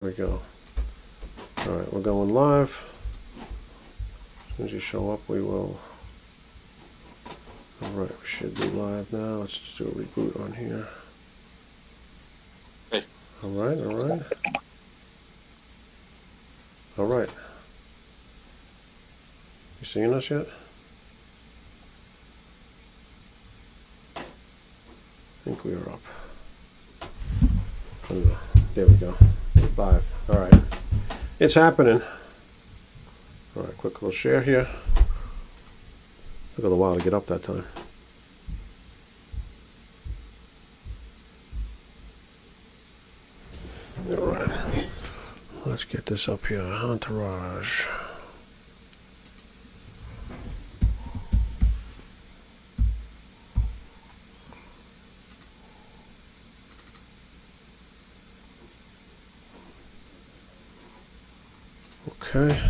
There we go. All right, we're going live. As soon as you show up, we will. All right, we should be live now. Let's just do a reboot on here. Hey. All right, all right. All right. You seeing us yet? I think we are up. I don't know. There we go. Live. All right. It's happening. All right, quick little share here. Took a little while to get up that time. All right. Let's get this up here. Entourage. Okay.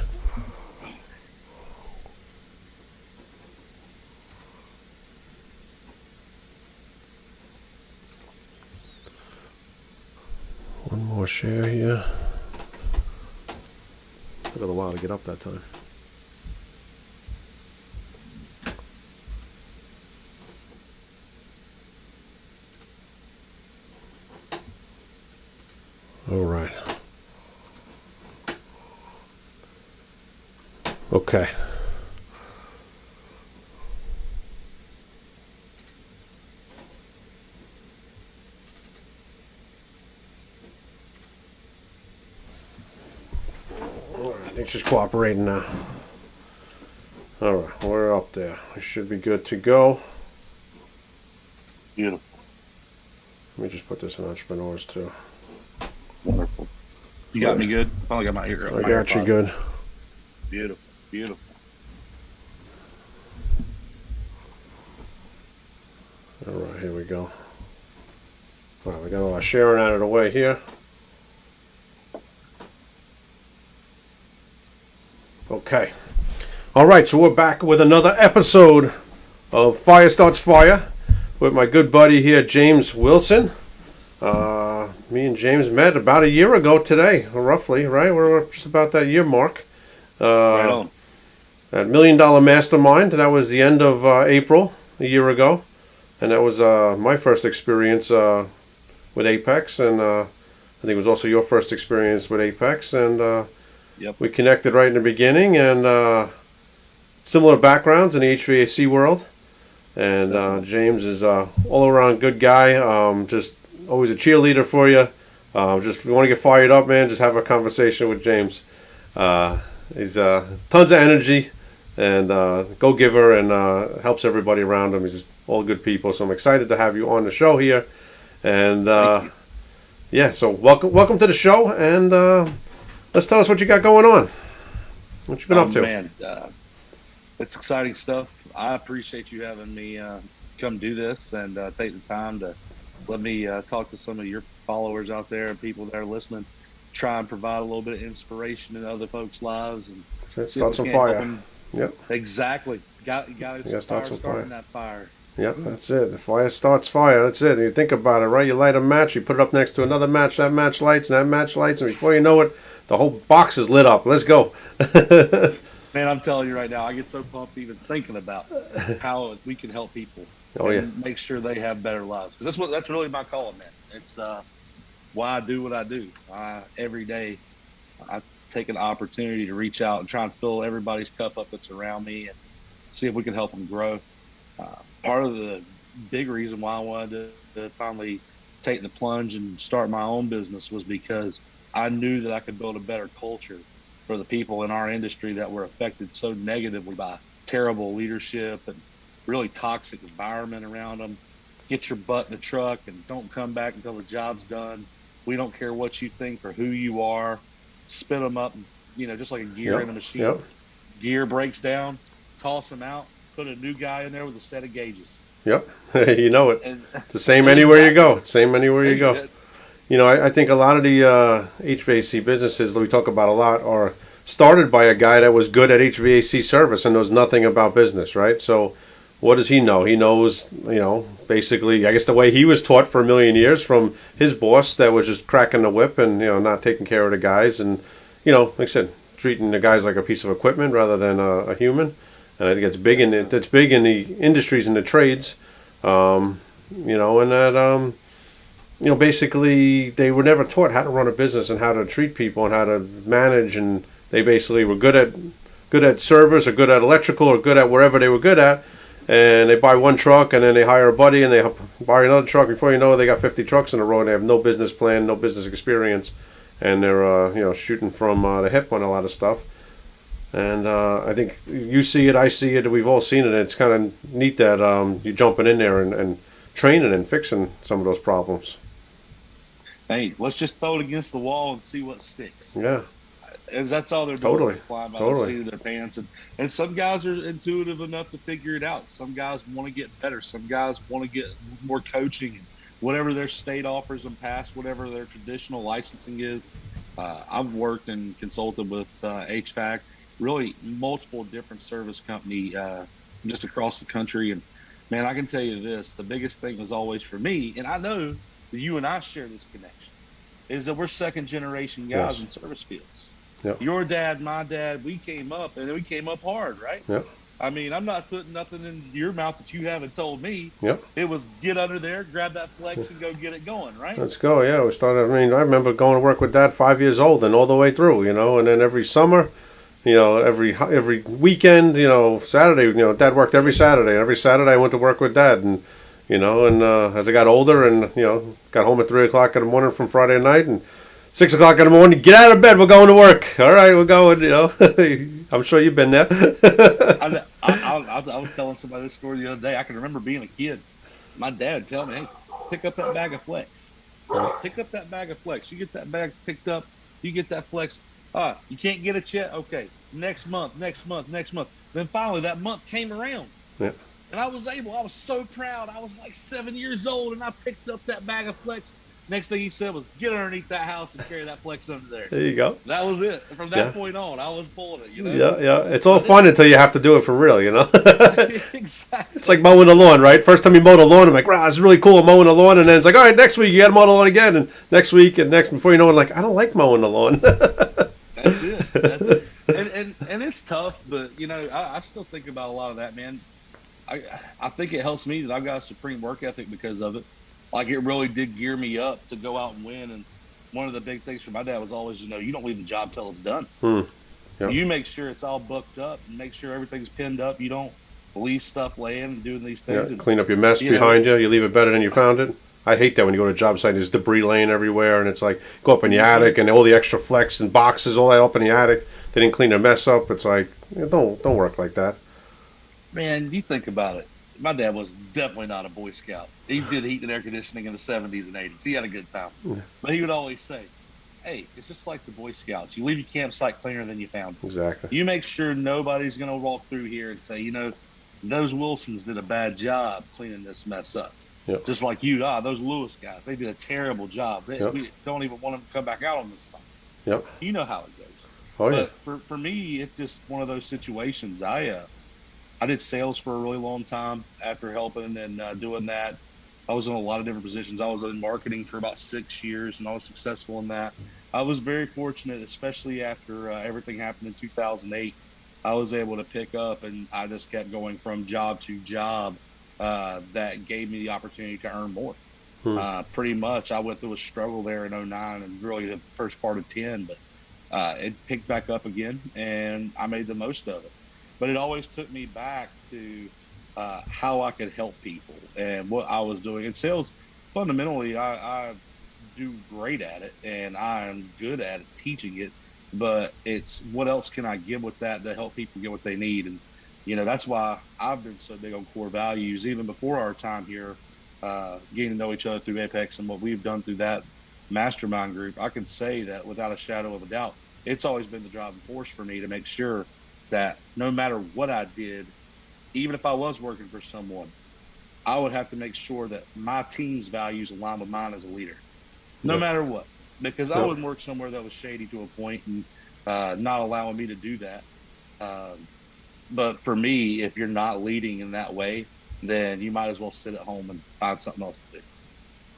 One more share here. Took a up that time. All right. Okay. I cooperating now. Uh, all right, we're up there. We should be good to go. Beautiful. Let me just put this in entrepreneurs too. Wonderful. You got me good? Finally got my ear. I my got you good. Beautiful. Beautiful. All right, here we go. All right, we got all our sharing out of the way here. Okay. All right, so we're back with another episode of Fire Starts Fire with my good buddy here, James Wilson. Uh, me and James met about a year ago today, roughly, right? We're just about that year mark. Uh, on. that million dollar mastermind. That was the end of uh, April a year ago, and that was uh, my first experience uh, with Apex, and uh, I think it was also your first experience with Apex, and uh, Yep. we connected right in the beginning, and uh, similar backgrounds in the HVAC world. And uh, James is uh, all around good guy. Um, just always a cheerleader for you. Uh, just if you want to get fired up, man, just have a conversation with James. Uh, he's uh, tons of energy and uh, go giver and uh, helps everybody around him. He's just all good people. So I'm excited to have you on the show here. And uh, yeah, so welcome welcome to the show. And uh, let's tell us what you got going on. What you been oh, up to? Man, uh, it's exciting stuff. I appreciate you having me uh, come do this and uh, take the time to let me uh, talk to some of your followers out there and people that are listening. Try and provide a little bit of inspiration in other folks' lives and start some fire. Yep. Exactly. Got you got gotta start some starting fire. that fire. Yep, that's it. The fire starts fire. That's it. And you think about it, right? You light a match, you put it up next to another match, that match lights, and that match lights, and before you know it, the whole box is lit up. Let's go. Man, I'm telling you right now, I get so pumped even thinking about how we can help people Oh, yeah. and make sure they have better lives. Because that's what that's really my calling, man. It's uh, why I do what I do. I, every day, I take an opportunity to reach out and try and fill everybody's cup up that's around me and see if we can help them grow. Uh, part of the big reason why I wanted to, to finally take the plunge and start my own business was because I knew that I could build a better culture for the people in our industry that were affected so negatively by terrible leadership and really toxic environment around them. Get your butt in the truck and don't come back until the job's done. We don't care what you think or who you are. Spin them up, you know, just like a gear Yep, in a machine. yep. Gear breaks down, toss them out, put a new guy in there with a set of gauges. Yep. you know it. And The same anywhere you go. Same anywhere you go. You know, I, I think a lot of the uh, HVAC businesses that we talk about a lot are started by a guy that was good at HVAC service and knows nothing about business, right? So what does he know? He knows, you know, basically, I guess the way he was taught for a million years from his boss that was just cracking the whip and, you know, not taking care of the guys and, you know, like I said, treating the guys like a piece of equipment rather than a, a human. And I think it's big in it. It's big in the industries and the trades, um, you know, and that, um, you know, basically they were never taught how to run a business and how to treat people and how to manage, and they basically were good at good at service or good at electrical or good at wherever they were good at. And they buy one truck and then they hire a buddy and they buy another truck. Before you know it, they got 50 trucks in a row and they have no business plan, no business experience, and they're uh, you know shooting from uh, the hip on a lot of stuff. And uh, I think you see it, I see it, we've all seen it. It's kind of neat that um, you're jumping in there and, and training and fixing some of those problems hey, let's just throw it against the wall and see what sticks. Yeah. And that's all they're doing. Totally. Flying by totally. the seat of their pants. And, and some guys are intuitive enough to figure it out. Some guys want to get better. Some guys want to get more coaching and whatever their state offers them past whatever their traditional licensing is. Uh, I've worked and consulted with uh, HVAC, really multiple different service company uh, just across the country. And man, I can tell you this: the biggest thing was always for me, and I know you and I share this connection, is that we're second generation guys yes. in service fields. Yep. Your dad, my dad, we came up and we came up hard, right? Yep. I mean, I'm not putting nothing in your mouth that you haven't told me. Yep. It was get under there, grab that flex, and go get it going, right? Let's go. Yeah, we started. I mean, I remember going to work with dad five years old and all the way through, you know, and then every summer, you know, every every weekend, you know, Saturday, you know, dad worked every Saturday. Every Saturday, I went to work with dad, and you know, and uh, as I got older and, you know, got home at 3 o'clock in the morning from Friday night and 6 o'clock in the morning, get out of bed, we're going to work. All right, we're going, you know. I'm sure you've been there. I, I, I, I, was telling somebody this story the other day. I can remember being a kid. My dad tell me, hey, pick up that bag of flex. Pick up that bag of flex. You get that bag picked up, you get that flex. Ah, you can't get it yet? Okay, next month, next month, next month. Then finally that month came around. Yeah. And I was able, I was so proud. I was like seven years old and I picked up that bag of flex. Next thing he said was, get underneath that house and carry that flex under there. There you go. That was it. From that yeah. point on, I was pulling it, you know? Yeah, yeah. It's all fun until you have to do it for real, you know? exactly. It's like mowing the lawn, right? First time you mow the lawn, I'm like, wow, it's really cool mowing the lawn. And then it's like, all right, next week you got to mow the lawn again. And next week and next, before you know it, like, I don't like mowing the lawn. That's it. That's it. And, and, and it's tough, but, you know, I, I still think about a lot of that, man I I think it helps me that I've got a supreme work ethic because of it. Like it really did gear me up to go out and win. And one of the big things for my dad was always, you know, you don't leave the job till it's done. Hmm. Yep. You make sure it's all booked up and make sure everything's pinned up. You don't leave stuff laying and doing these things. Yeah, and, clean up your mess you behind know, you. You leave it better than you found it. I hate that when you go to a job site, there's debris laying everywhere, and it's like go up in the mm-hmm. attic and all the extra flex and boxes all that up in the attic. They didn't clean their mess up. It's like don't don't work like that. Man, you think about it my dad was definitely not a Boy Scout. He did heat and air conditioning in the 70s and 80s. He had a good time. But he would always say, hey, it's just like the Boy Scouts. You leave your campsite cleaner than you found it. Exactly. You make sure nobody's going to walk through here and say, you know, those Wilsons did a bad job cleaning this mess up. Yep. Just like you, ah, those Lewis guys, they did a terrible job. They, yep. We don't even want them to come back out on this site. Yep. You know how it goes. Oh, but yeah. for, for me, it's just one of those situations. I, uh, I did sales for a really long time after helping and uh, doing that. I was in a lot of different positions. I was in marketing for about six years, and I was successful in that. I was very fortunate, especially after uh, everything happened in 2008. I was able to pick up, and I just kept going from job to job. Uh, that gave me the opportunity to earn more. Hmm. Uh, pretty much, I went through a struggle there in 09 and really the first part of 10, but uh, it picked back up again, and I made the most of it but it always took me back to uh, how I could help people and what I was doing. And sales, fundamentally, I, I do great at it and I am good at it, teaching it. But it's what else can I give with that to help people get what they need? And, you know, that's why I've been so big on core values, even before our time here, uh, getting to know each other through Apex and what we've done through that mastermind group. I can say that without a shadow of a doubt, it's always been the driving force for me to make sure that no matter what I did, even if I was working for someone, I would have to make sure that my team's values align with mine as a leader, no yep. matter what. Because yep. I wouldn't work somewhere that was shady to a point and uh, not allowing me to do that. Um, but for me, if you're not leading in that way, then you might as well sit at home and find something else to do.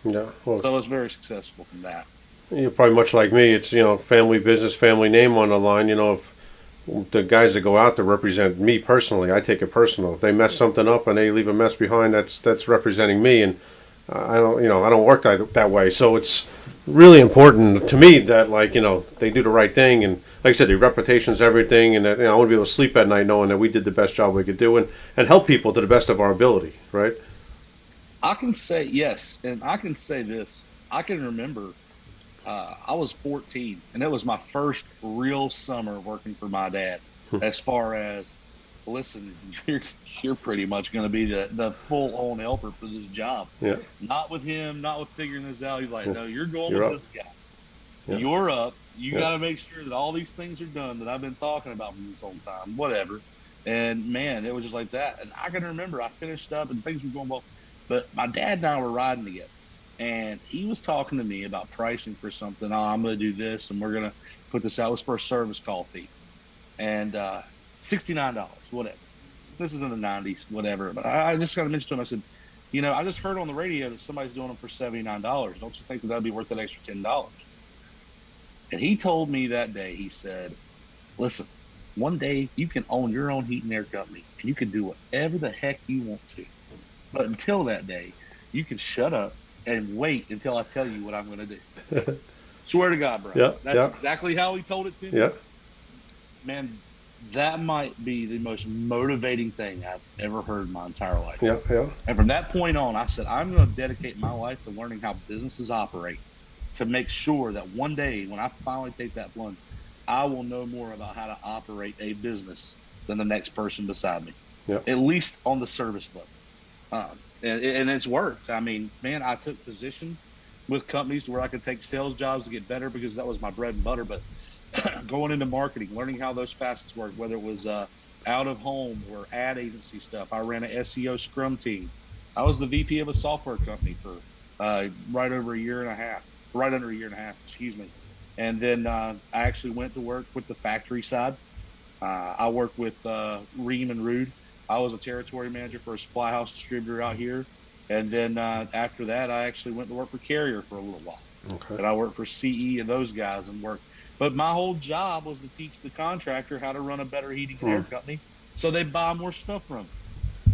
Yeah. Well, So I was very successful from that. you're probably much like me. It's you know family business, family name on the line. You know if the guys that go out to represent me personally, I take it personal. If they mess something up and they leave a mess behind, that's that's representing me, and I don't you know I don't work that that way. So it's really important to me that like you know they do the right thing and like I said, their reputation's everything, and that, you know, I want to be able to sleep at night knowing that we did the best job we could do and and help people to the best of our ability, right? I can say yes, and I can say this. I can remember uh, I was 14, and it was my first real summer working for my dad. as far as, listen, you're you're pretty much going to be the, the full on helper for this job. Yeah. Not with him, not with figuring this out. He's like, no, you're going You're with up. this guy. Yeah. You're up. You Yeah. got to make sure that all these things are done that I've been talking about for this whole time. Whatever. And man, it was just like that. And I can remember I finished up and things were going well. But my dad and I were riding together, and he was talking to me about pricing for something. Oh, I'm going to do this, and we're going to put this out. It was for a service call fee, and uh, sixty nine dollars, whatever. This is in the '90s, whatever. But I, I just got to mention to him. I said, you know, I just heard on the radio that somebody's doing them for seventy nine dollars. Don't you think that that'd be worth that extra ten dollars? And he told me that day. He said, "Listen, one day you can own your own heat and air company, and you can do whatever the heck you want to. But until that day, you can shut up and wait until I tell you what I'm going to do. Swear to God, bro. Yeah, That's yeah. exactly how he told it to me. Yeah. Man, that might be the most motivating thing I've ever heard in my entire life. Yeah. Yeah. And from that point on, I said, I'm going to dedicate my life to learning how businesses operate to make sure that one day when I finally take that plunge, I will know more about how to operate a business than the next person beside me, Yeah. at least on the service level. Um, and, and it's worked. I mean, man, I took positions with companies where I could take sales jobs to get better because that was my bread and butter. But going into marketing, learning how those facets work, whether it was uh, out of home or ad agency stuff. I ran an SEO Scrum team. I was the VP of a software company for uh, right over a year and a half, right under a year and a half, excuse me. And then uh, I actually went to work with the factory side. Uh, I worked with uh, Rheem and Ruud. I was a territory manager for a supply house distributor out here. And then uh, after that, I actually went to work for Carrier for a little while Okay. and I worked for CE and those guys and worked. But my whole job was to teach the contractor how to run a better heating and air Hmm. company, so they buy more stuff from. 'em.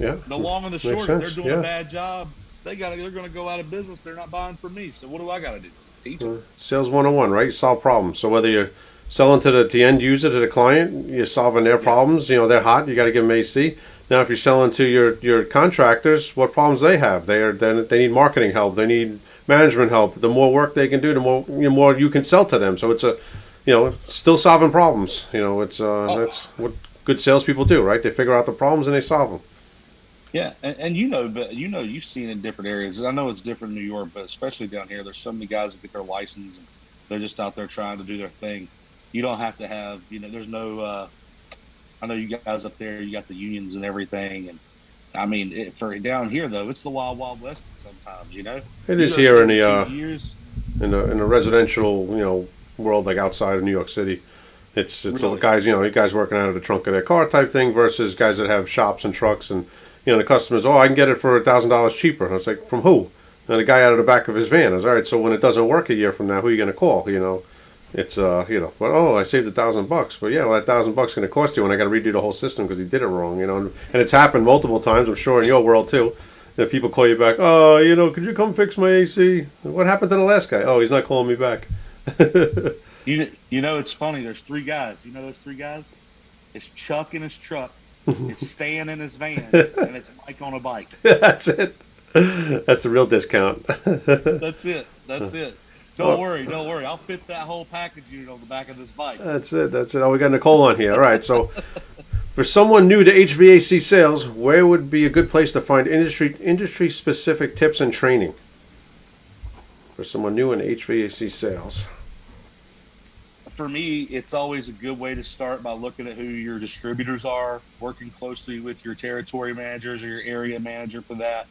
Yeah. The long and the short, they're doing yeah. a bad job, they got they're going to go out of business. They're not buying from me. So what do I got to do? Teach them. Sales 101, right? Solve problems. So whether you're selling to the, the end user, to the client, you're solving their Yes. problems. You know, they're hot. You got to give them AC. Now, if you're selling to your, your contractors, what problems they have? They are they they need marketing help. They need management help. The more work they can do, the more you know, more you can sell to them. So it's a, you know, still solving problems. You know, it's uh, Oh. that's what good salespeople do, right? They figure out the problems and they solve them. Yeah, and, and you know, but you know, you've seen in different areas. I know it's different in New York, but especially down here, there's so many guys that get their license and they're just out there trying to do their thing. You don't have to have, you know, there's no. Uh, I know you guys up there, you got the unions and everything, and I mean, it, for down here though, it's the wild, wild west sometimes. You know, It You is here in the uh, years. in the in the residential you know world like outside of New York City. It's it's Really? guys you know you guys working out of the trunk of their car type thing versus guys that have shops and trucks and you know the customers oh I can get it for a thousand dollars cheaper. And I was like from who? And the guy out of the back of his van. I was all right. So when it doesn't work a year from now, who are you going to call? You know, it's uh you know but oh I saved a thousand bucks. But yeah, well that thousand bucks going to cost you, and I got to redo the whole system because he did it wrong. You know, and, and it's happened multiple times. I'm sure in your world too. That people call you back. Oh, you know, could you come fix my AC? What happened to the last guy? Oh, he's not calling me back. You you know, it's funny. There's three guys. You know those three guys? It's Chuck in his truck. it's Stan in his van, and it's Mike on a bike. That's it. That's the real discount. That's it. That's it. Don't worry. Don't worry. I'll fit that whole package unit on the back of this bike. That's it. That's it. Oh, we got Nicole on here. All right. So, for someone new to HVAC sales, where would be a good place to find industry industry specific tips and training? For someone new in HVAC sales. For me, it's always a good way to start by looking at who your distributors are, working closely with your territory managers or your area manager for that.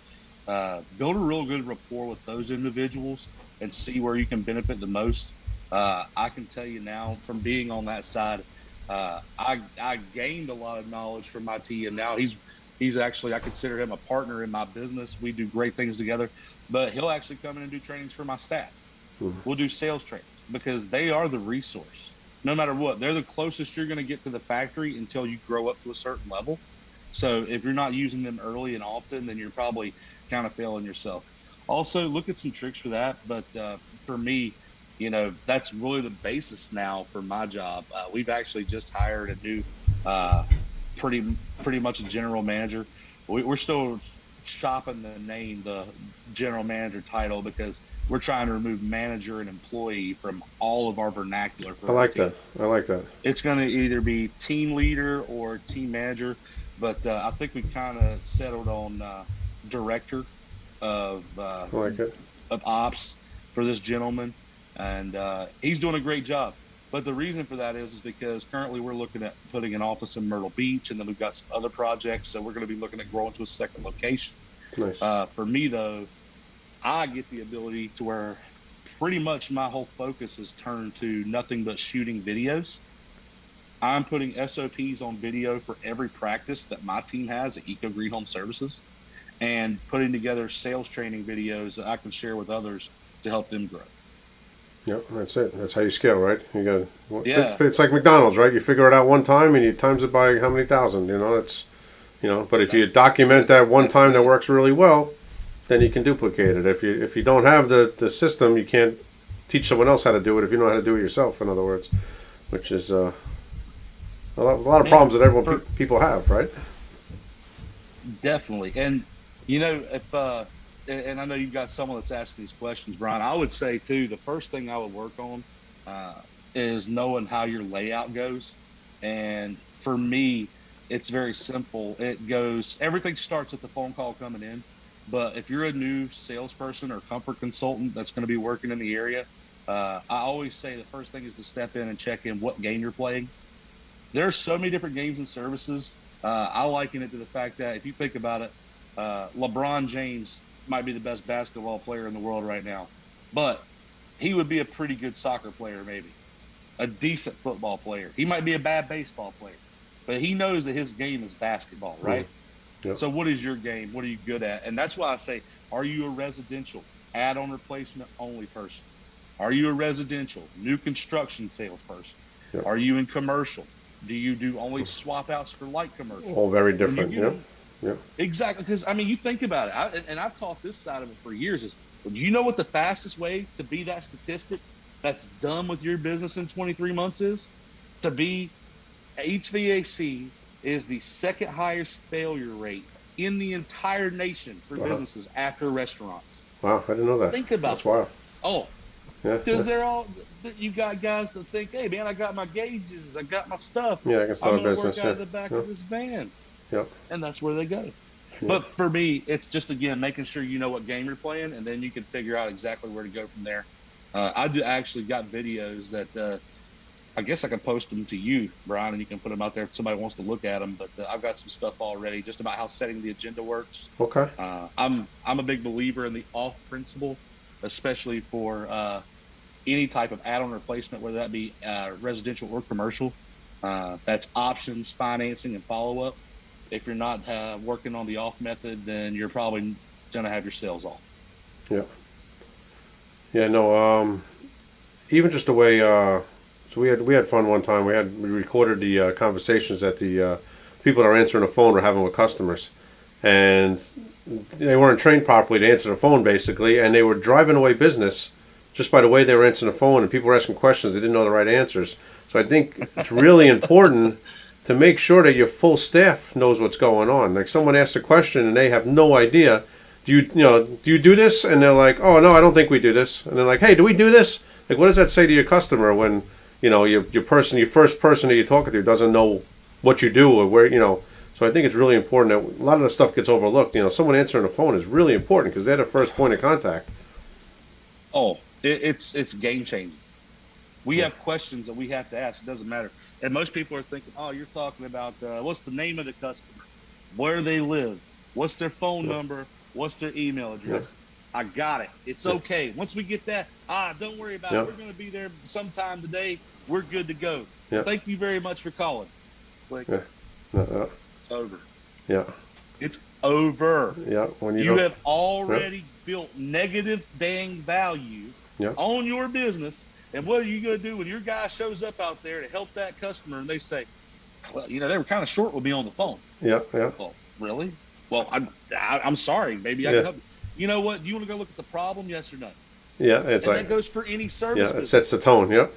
Uh, build a real good rapport with those individuals and see where you can benefit the most. Uh, I can tell you now from being on that side, Uh, I I gained a lot of knowledge from my TM. Now he's he's actually I consider him a partner in my business. We do great things together, but he'll actually come in and do trainings for my staff. Mm-hmm. We'll do sales trainings because they are the resource. No matter what, they're the closest you're going to get to the factory until you grow up to a certain level. So if you're not using them early and often, then you're probably kind of failing yourself. Also, look at some tricks for that. But uh, for me, you know, that's really the basis now for my job. Uh, we've actually just hired a new, uh, pretty pretty much a general manager. We, are still shopping the name, the general manager title, because we're trying to remove manager and employee from all of our vernacular. I like that. I like that. It's going to either be team leader or team manager, but uh, I think we kind of settled on uh, director of uh, like of ops for this gentleman, and uh, he's doing a great job. But the reason for that is, is because currently we're looking at putting an office in Myrtle Beach, and then we've got some other projects, so we're going to be looking at growing to a second location. Nice. Uh, for me, though, I get the ability to where pretty much my whole focus is turned to nothing but shooting videos. I'm putting SOPs on video for every practice that my team has at Eco Green Home Services and putting together sales training videos that I can share with others to help them grow. Yep, that's it. That's how you scale, right? You got yeah. It's like McDonald's, right? You figure it out one time and you times it by how many thousand. You know, it's you know. But if you document that one time that works really well, then you can duplicate it. If you if you don't have the the system, you can't teach someone else how to do it. If you know how to do it yourself, in other words, which is uh, a, lot, a lot of problems that everyone pe- people have, right? Definitely, and you know, if uh, and I know you've got someone that's asking these questions, Brian. I would say too, the first thing I would work on uh, is knowing how your layout goes. And for me, it's very simple. It goes everything starts with the phone call coming in. But if you're a new salesperson or comfort consultant that's going to be working in the area, uh, I always say the first thing is to step in and check in what game you're playing. There are so many different games and services. Uh, I liken it to the fact that if you think about it, uh, LeBron James might be the best basketball player in the world right now, but he would be a pretty good soccer player, maybe a decent football player. He might be a bad baseball player, but he knows that his game is basketball, right? Yep. So, what is your game? What are you good at? And that's why I say, are you a residential add-on replacement only person? Are you a residential new construction salesperson? Yep. Are you in commercial? Do you do only swap outs for light commercial? All very different. Yeah. Yeah. Exactly, because I mean, you think about it, I, and, and, I've taught this side of it for years. Is you know what the fastest way to be that statistic that's done with your business in 23 months is to be HVAC is the second highest failure rate in the entire nation for wow. businesses after restaurants. Wow, I didn't know that. Think about that's wow. Oh, yeah, because yeah. they're all you got guys that think, hey man, I got my gauges, I got my stuff. Yeah, I can start I'm a business. Work out yeah. of the back yeah. of this van. Yep. And that's where they go. Yep. But for me, it's just again making sure you know what game you're playing, and then you can figure out exactly where to go from there. Uh, I do actually got videos that uh, I guess I can post them to you, Brian, and you can put them out there if somebody wants to look at them. But uh, I've got some stuff already just about how setting the agenda works. Okay. Uh, I'm I'm a big believer in the off principle, especially for uh, any type of add-on replacement, whether that be uh, residential or commercial. Uh, that's options, financing, and follow-up if you're not uh, working on the off method, then you're probably going to have your sales off. Yeah. Yeah. No. Um, even just the way. Uh, so we had we had fun one time. We had we recorded the uh, conversations that the uh, people that are answering the phone were having with customers, and they weren't trained properly to answer the phone basically, and they were driving away business just by the way they were answering the phone, and people were asking questions they didn't know the right answers. So I think it's really important to make sure that your full staff knows what's going on. Like someone asks a question and they have no idea. Do you, you know, do you do this? And they're like, oh no, I don't think we do this. And they're like, hey, do we do this? Like, what does that say to your customer when, you know, your your person, your first person that you're talking to doesn't know what you do or where, you know. So I think it's really important that a lot of the stuff gets overlooked. You know, someone answering the phone is really important because they're the first point of contact. Oh, it, it's it's game changing. We yeah. have questions that we have to ask. It doesn't matter and most people are thinking, oh, you're talking about uh, what's the name of the customer, where they live, what's their phone number, what's their email address. I got it. It's okay. Once we get that, ah, don't worry about it. We're going to be there sometime today. We're good to go. Yeah. Thank you very much for calling. Click. Yeah. No, no. It's over. Yeah, It's over. yeah. When you, You have already built negative dang value Yeah. on your business. And what are you going to do when your guy shows up out there to help that customer and they say, well, you know, they were kind of short with me on the phone. yeah, yeah, Well, really? Well, I'm, I, I'm sorry. Maybe I Yeah. can help you. You know what? Do you want to go look at the problem? Yes or no? yeah. It's and like that goes for any service yeah, it business. sets the tone. Yep.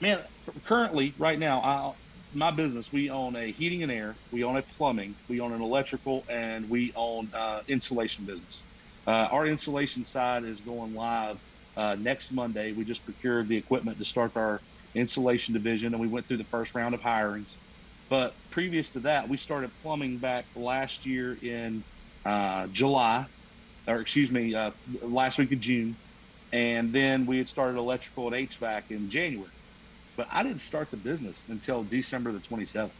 Man, currently, right now, I, my business, we own a heating and air, we own a plumbing, we own an electrical, and we own uh, insulation business. Uh, our insulation side is going live uh, next Monday. We just procured the equipment to start our insulation division, and we went through the first round of hirings. But previous to that, we started plumbing back last year in uh, July, or excuse me, uh, last week of June, and then we had started electrical and HVAC in January but I didn't start the business until December the 27th.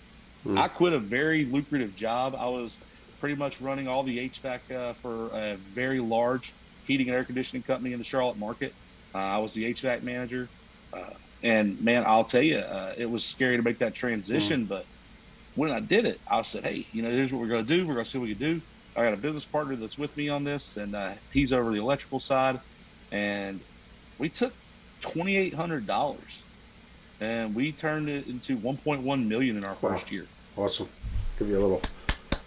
Mm. I quit a very lucrative job. I was pretty much running all the HVAC uh, for a very large heating and air conditioning company in the Charlotte market. Uh, I was the HVAC manager. Uh, and man, I'll tell you, uh, it was scary to make that transition. But when I did it, I said, hey, you know, here's what we're going to do. We're going to see what we can do. I got a business partner that's with me on this, and uh, he's over the electrical side. And we took $2,800 and we turned it into 1.1 million in our Wow. first year. Awesome. Give you a little.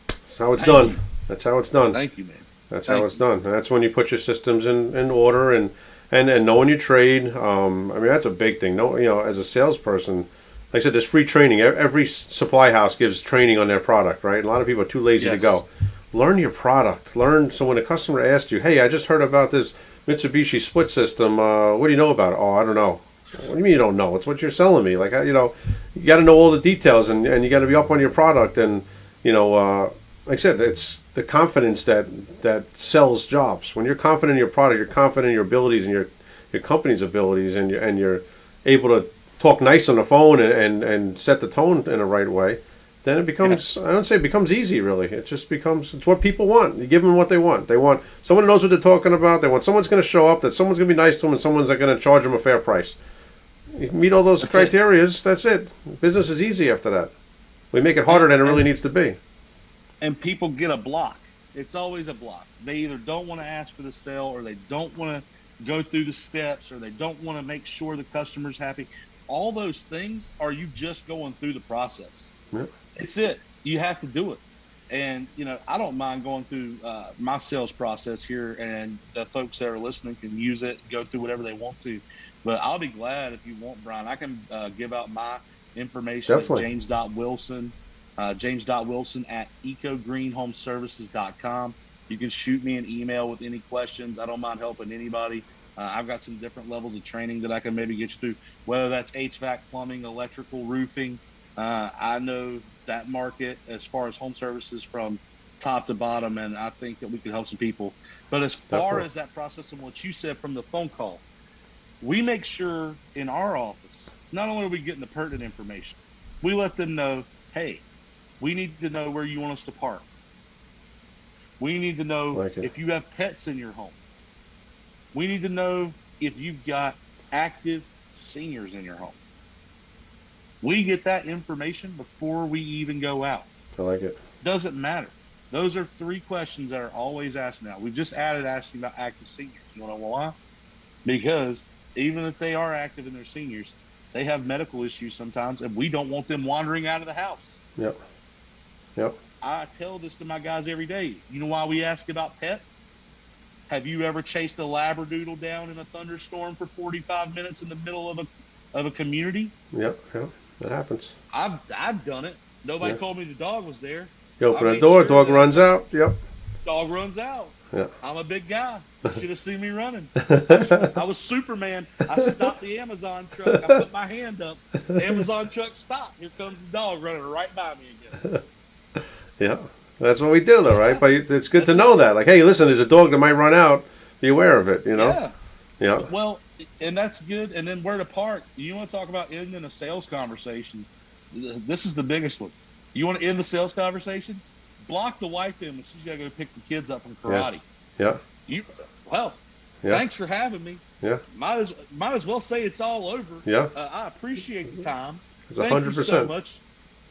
That's how it's Thank done. you. That's how it's done. Thank you, man. That's Thank how it's done. And that's when you put your systems in, in order and, and, and knowing your trade. Um, I mean, that's a big thing. No, you know, as a salesperson, like I said, there's free training. Every supply house gives training on their product, right? A lot of people are too lazy to go. Learn your product. Learn. So when a customer asks you, "Hey, I just heard about this Mitsubishi split system. Uh, what do you know about it?" Oh, I don't know. What do you mean you don't know? It's what you're selling me. Like, you know, you got to know all the details and, and you got to be up on your product. And, you know, uh, like I said, it's the confidence that, that sells jobs. When you're confident in your product, you're confident in your abilities and your, your company's abilities and you're, and you're able to talk nice on the phone and, and, and set the tone in the right way, then it becomes, I don't say it becomes easy really. It just becomes, it's what people want. You give them what they want. They want someone who knows what they're talking about. They want someone's going to show up, that someone's going to be nice to them and someone's going to charge them a fair price. You meet all those That's it. criterias, that's it. Business is easy after that. We make it harder than it really needs to be. And people get a block. It's always a block. They either don't want to ask for the sale or they don't want to go through the steps or they don't want to make sure the customer's happy. All those things are you just going through the process. Yeah. It's it. You have to do it. And, you know, I don't mind going through uh, my sales process here and the folks that are listening can use it, go through whatever they want to. But I'll be glad if you want, Brian. I can uh, give out my information Definitely. at james.wilson, uh, james.wilson at ecogreenhomeservices.com. You can shoot me an email with any questions. I don't mind helping anybody. Uh, I've got some different levels of training that I can maybe get you through, whether that's HVAC, plumbing, electrical, roofing. Uh, I know that market as far as home services from top to bottom, and I think that we could help some people. But as far Definitely. as that process and what you said from the phone call, we make sure in our office, not only are we getting the pertinent information, we let them know, hey, we need to know where you want us to park. We need to know Like if you have pets in your home. We need to know if you've got active seniors in your home. We get that information before we even go out. I like it. Doesn't matter. Those are three questions that are always asked now. We've just added asking about active seniors. You want to know why? Because even if they are active and they're seniors, they have medical issues sometimes, and we don't want them wandering out of the house. Yep. Yep. I tell this to my guys every day. You know why we ask about pets? Have you ever chased a labradoodle down in a thunderstorm for 45 minutes in the middle of a of a community? Yep. Yep. That happens. I've I've done it. Nobody Yeah. told me the dog was there. You open I a door, sure dog runs out. Yep. Dog runs out. Yeah. I'm a big guy. You should have seen me running. I was Superman. I stopped the Amazon truck. I put my hand up. The Amazon truck stopped. Here comes the dog running right by me again. Yeah. That's what we do, though, right? But it's good to know that. Like, hey, listen, there's a dog that might run out. Be aware of it. You know. Yeah. Yeah. Well, and that's good. And then where to park? You want to talk about ending a sales conversation? This is the biggest one. You want to end the sales conversation? Block the wife in when she's got to go pick the kids up from karate. Yeah. yeah. You well, Yeah. Thanks for having me. Yeah. Might as might as well say it's all over. Yeah. Uh, I appreciate the time. It's a hundred you so percent. much.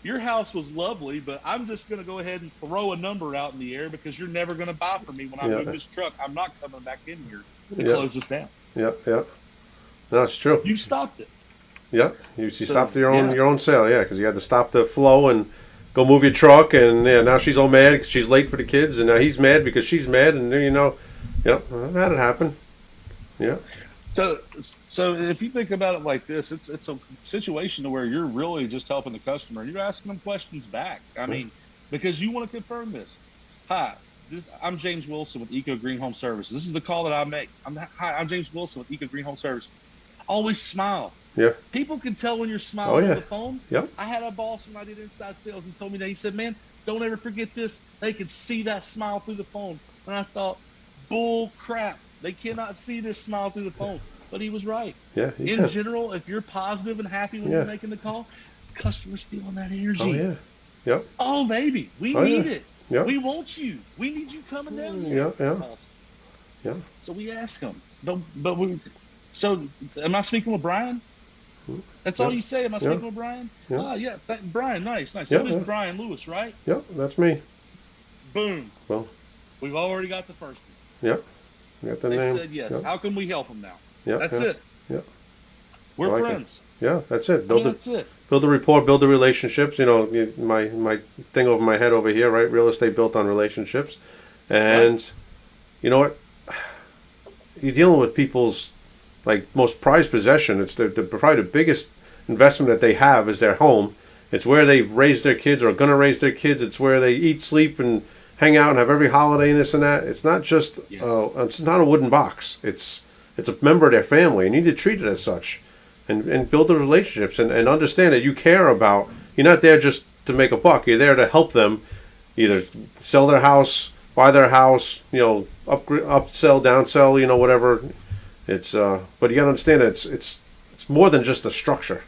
Your house was lovely, but I'm just going to go ahead and throw a number out in the air because you're never going to buy from me when I Yeah. move this truck. I'm not coming back in here to Yeah. close this down. Yep, yeah. No, it's true. You stopped it. Yep, you, you So, stopped your own yeah. your own sale. Yeah, because you had to stop the flow and go move your truck, and yeah, now she's all mad because she's late for the kids, and now he's mad because she's mad, and then you know, yep, I've had it happen. Yeah, So, so if you think about it like this, it's it's a situation to where you're really just helping the customer. You're asking them questions back. I mean, because you want to confirm this. Hi, this, I'm James Wilson with Eco Green Home Services. This is the call that I make. I'm hi, I'm James Wilson with Eco Green Home Services. Always smile. yeah, People can tell when you're smiling Oh, yeah. on the phone. Yep. I had a boss when I did inside sales. He told me that he said, "Man, don't ever forget this. They can see that smile through the phone." And I thought, "Bull crap! They cannot see this smile through the phone." But he was right. yeah. In can. general, if you're positive and happy when Yeah. you're making the call, customers feeling that energy. Oh yeah, yep, Oh, baby, we Oh, need yeah. it. yep, We want you. We need you coming down here. yeah, yeah. Yeah. So we ask them, but but we. So am I speaking with Brian? That's all you say. Am I Yeah. speaking with Brian? Yeah. Ah, yeah. Th- Brian, nice, nice. Yeah, So is. Brian Lewis, right? Yep, that's me. Boom. Well. we've already got the first one. Yep, got the They name. said yes. Yep, How can we help them now? yep, That's yeah. it. Yeah. We're I like it. friends. Yeah, that's it. Yeah, Build the that's it. build the rapport, build the relationships. You know, my my thing over my head over here, right? Real estate built on relationships, and you know what? You're dealing with people's like most prized possession. It's the, the probably the biggest investment that they have is their home. It's where they've raised their kids or are going to raise their kids. It's where they eat, sleep, and hang out and have every holiday and this and that. It's not just Yes. uh, it's not a wooden box. It's it's a member of their family, you need to treat it as such and, and build the relationships and, and understand that you care about you're not there just to make a buck you're there to help them either sell their house buy their house you know upgrade upsell downsell you know whatever it's uh but you got to understand that it's it's it's more than just a structure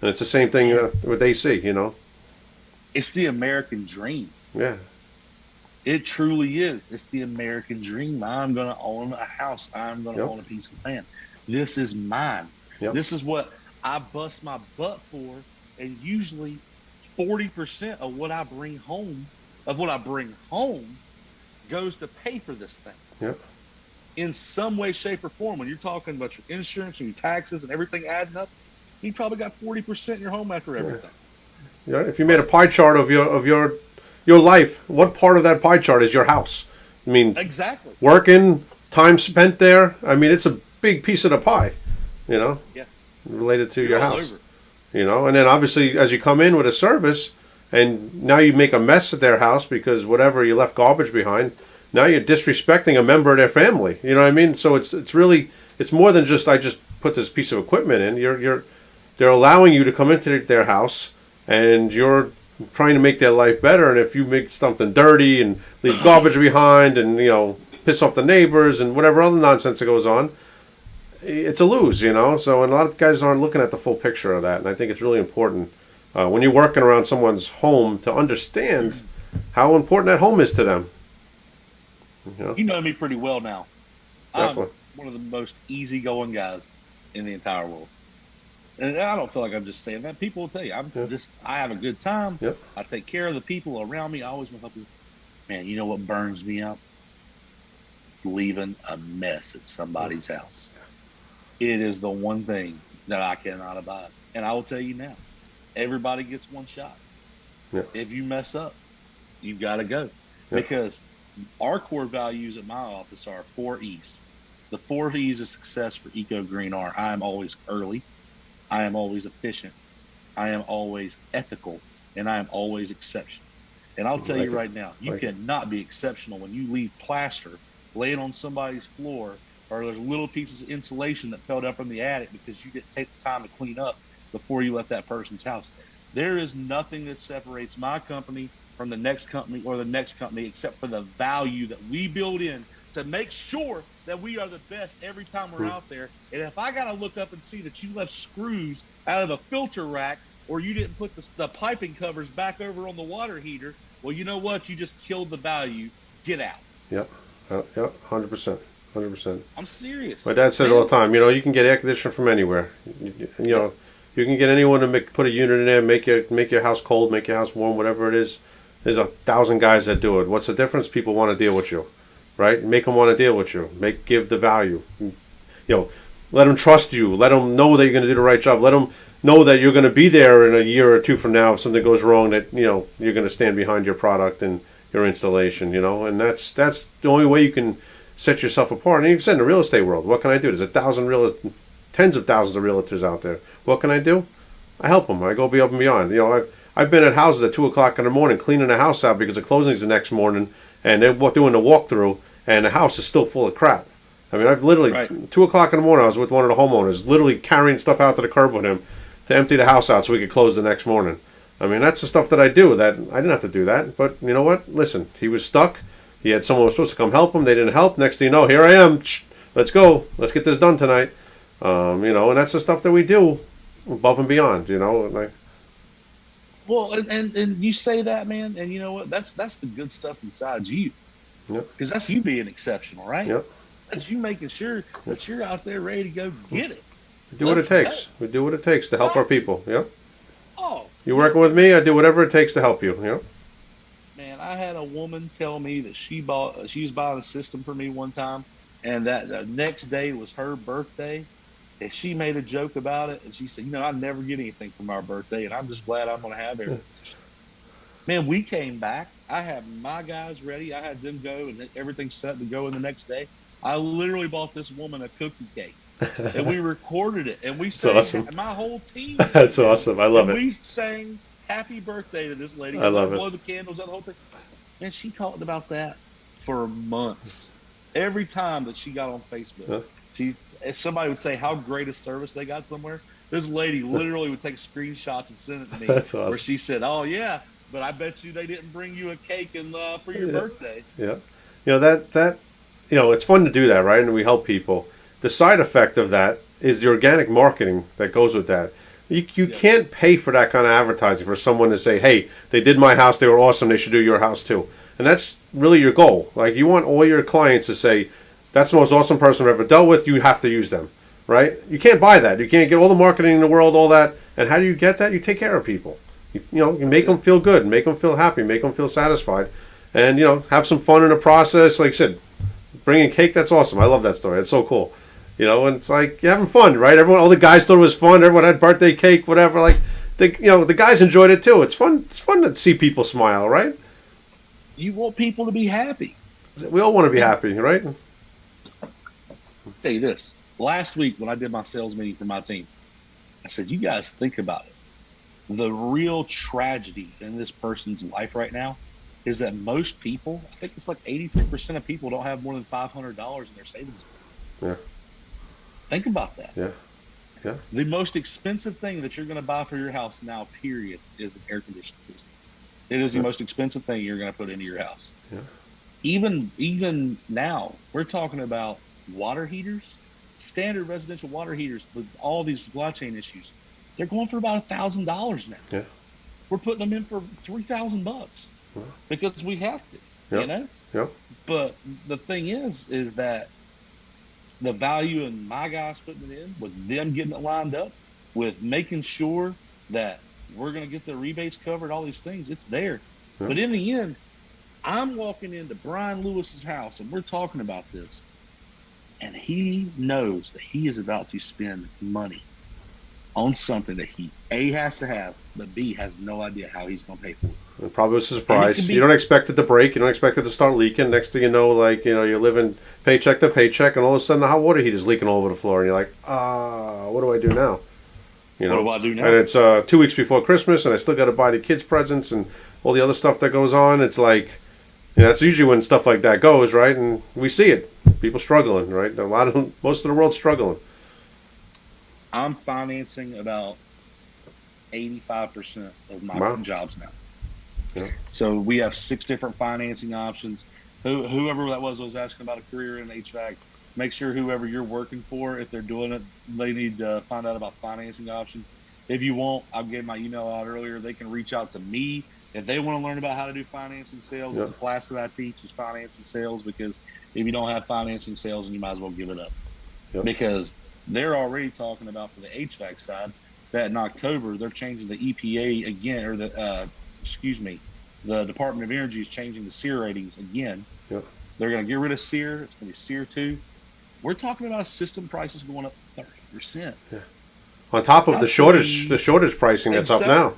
and it's the same thing uh, with AC you know It's the American dream. yeah It truly is. It's the American dream. I'm going to own a house. I'm going to Yep. own a piece of land. This is mine. Yep. This is what I bust my butt for. And usually 40% of what I bring home, of what I bring home, goes to pay for this thing. Yep. In some way, shape, or form. When you're talking about your insurance and your taxes and everything adding up, you probably got 40% in your home after everything. yeah if you made a pie chart of your of your your life what part of that pie chart is your house i mean Exactly. working time spent there i mean it's a big piece of the pie you know Yes. related to You're your house over. you know and then obviously as you come in with a service and now you make a mess at their house because whatever you left garbage behind now you're disrespecting a member of their family you know what i mean so it's it's really it's more than just i just put this piece of equipment in you're you're they're allowing you to come into their house and you're trying to make their life better and if you make something dirty and leave garbage behind and you know piss off the neighbors and whatever other nonsense that goes on it's a lose, you know. So, and a lot of guys aren't looking at the full picture of that, and I think it's really important uh, when you're working around someone's home to understand how important that home is to them. You know, You know me pretty well now. I'm definitely. one of the most easygoing guys in the entire world. And I don't feel like I'm just saying that. People will tell you, I'm Yeah. just, I have a good time. Yep. I take care of the people around me. I always want to help you. Man, you know what burns me up? Leaving a mess at somebody's house. It is the one thing that I cannot abide. And I will tell you now, everybody gets one shot. Yeah. If you mess up, you got to go. Because our core values at my office are four E's. The four E's of success for Eco Green are I am always early, I am always efficient, I am always ethical, and I am always exceptional. And I'll tell Like you it. right now, you Like cannot be exceptional when you leave plaster laying on somebody's floor or there's little pieces of insulation that fell down from the attic because you didn't take the time to clean up before you left that person's house. There is nothing that separates my company from the next company or the next company except for the value that we build in to make sure that we are the best every time we're Hmm. out there. And if I got to look up and see that you left screws out of a filter rack or you didn't put the, the piping covers back over on the water heater, well, you know what? You just killed the value. Get out. Uh, yeah, hundred percent, hundred percent. I'm serious. My dad said it all the time. You know, you can get air conditioning from anywhere. You, you know, you can get anyone to make, put a unit in there, make your make your house cold, make your house warm, whatever it is. There's a thousand guys that do it. What's the difference? People want to deal with you, right? Make them want to deal with you. Make give the value. You know, let them trust you. Let them know that you're going to do the right job. Let them know that you're going to be there in a year or two from now if something goes wrong. That you know you're going to stand behind your product and your installation. You know, and that's that's the only way you can set yourself apart. And you've said in the real estate world, what can I do? There's a thousand real, tens of thousands of realtors out there. What can I do? I help them. I go be up and beyond. You know, I've I've been at houses at two o'clock in the morning cleaning a house out because the closing's the next morning, and they're doing the walkthrough, and the house is still full of crap. I mean, I've literally Right. two o'clock in the morning. I was with one of the homeowners, literally carrying stuff out to the curb with him to empty the house out so we could close the next morning. I mean, that's the stuff that I do. That I didn't have to do that, but you know what? Listen, he was stuck. He had someone who was supposed to come help him. They didn't help. Next thing you know, here I am. Let's go. Let's get this done tonight. Um, you know, and that's the stuff that we do above and beyond. You know, like Well, and, and and you say that, man, and you know what? That's that's the good stuff inside you. Yep. Because that's you being exceptional, right? Yep. That's you making sure that you're out there ready to go get it. we do what it Let's go. takes. We do what it takes to help our people. Yep. Oh, You working with me? I do whatever it takes to help you. Yep. man, I had a woman tell me that she bought uh, she was buying a system for me one time, and that the next day was her birthday. And she made a joke about it, and she said, "You know, I never get anything from our birthday, and I'm just glad I'm going to have everything." Hmm. Man, we came back. I had my guys ready. I had them go, and everything set to go in the next day. I literally bought this woman a cookie cake, and we recorded it, and we sang. awesome. My whole team. That's awesome. I love and it. We sang "Happy Birthday" to this lady. I love it. Blow the candles out the whole thing. And she talked about that for months. Every time that she got on Facebook, Huh? she if somebody would say how great a service they got somewhere. This lady literally would take screenshots and send it to me. That's awesome. Where she said, "Oh yeah, but I bet you they didn't bring you a cake and uh, for your Yeah. birthday." Yeah. You know that that you know it's fun to do that, right? And we help people. The side effect of that is the organic marketing that goes with that. You, you Yeah. can't pay for that kind of advertising for someone to say, "Hey, they did my house. They were awesome. They should do your house too." And that's really your goal. Like you want all your clients to say, "That's the most awesome person I've ever dealt with. You have to use them." Right? You can't buy that. You can't get all the marketing in the world, all that. And how do you get that? You take care of people. You, you know, you make them feel good, make them feel happy, make them feel satisfied, and you know, have some fun in the process. Like I said, bringing cake, that's awesome. I love that story. It's so cool. You know, and it's like you're having fun, right? Everyone, all the guys thought it was fun. Everyone had birthday cake, whatever. Like, the you know, the guys enjoyed it too. It's fun. It's fun to see people smile, right? You want people to be happy. We all want to be happy, right? I'll tell you this. Last week when I did my sales meeting for my team, I said, you guys think about it. The real tragedy in this person's life right now is that most people, I think it's like 83% of people don't have more than $500 in their savings. Yeah. Think about that. Yeah. Yeah. The most expensive thing that you're going to buy for your house now, period, is an air conditioning system. It is Yeah. the most expensive thing you're going to put into your house. Yeah. Even even now, we're talking about water heaters, standard residential water heaters with all these supply chain issues. They're going for about a thousand dollars now. Yeah. We're putting them in for three thousand bucks Yeah. because we have to. Yeah. You know. Yeah. But the thing is, is that the value in my guys putting it in, with them getting it lined up, with making sure that we're going to get the rebates covered, all these things, it's there. Yeah. But in the end, I'm walking into Brian Lewis's house and we're talking about this, and he knows that he is about to spend money on something that he A has to have, but B has no idea how he's going to pay for it. It probably was a surprise. be- you don't expect it to break. You don't expect it to start leaking. Next thing you know, like you know, you're living paycheck to paycheck, and all of a sudden the hot water heater's leaking all over the floor, and you're like, ah, what do I do now? You know, What do I do now? and it's uh, two weeks before Christmas, and I still got to buy the kids presents and all the other stuff that goes on. It's like, you know, that's usually when stuff like that goes, right? And we see it. People struggling, right? A lot of most of the world's struggling. I'm financing about 85% of my Wow. jobs now. Yeah. So we have six different financing options. Who, whoever that was was asking about a career in HVAC. Make sure whoever you're working for, if they're doing it, they need to find out about financing options. If you want, I gave my email out earlier. They can reach out to me if they want to learn about how to do financing sales, Yeah. it's a class that I teach is financing sales because if you don't have financing sales, then you might as well give it up. Yeah. Because they're already talking about for the HVAC side that in October they're changing the EPA again, or the uh, excuse me, the Department of Energy is changing the SEER ratings again. Yeah. They're going to get rid of SEER. It's going to be SEER two. We're talking about system prices going up thirty percent. On top of the shortage, the shortage pricing that's up now.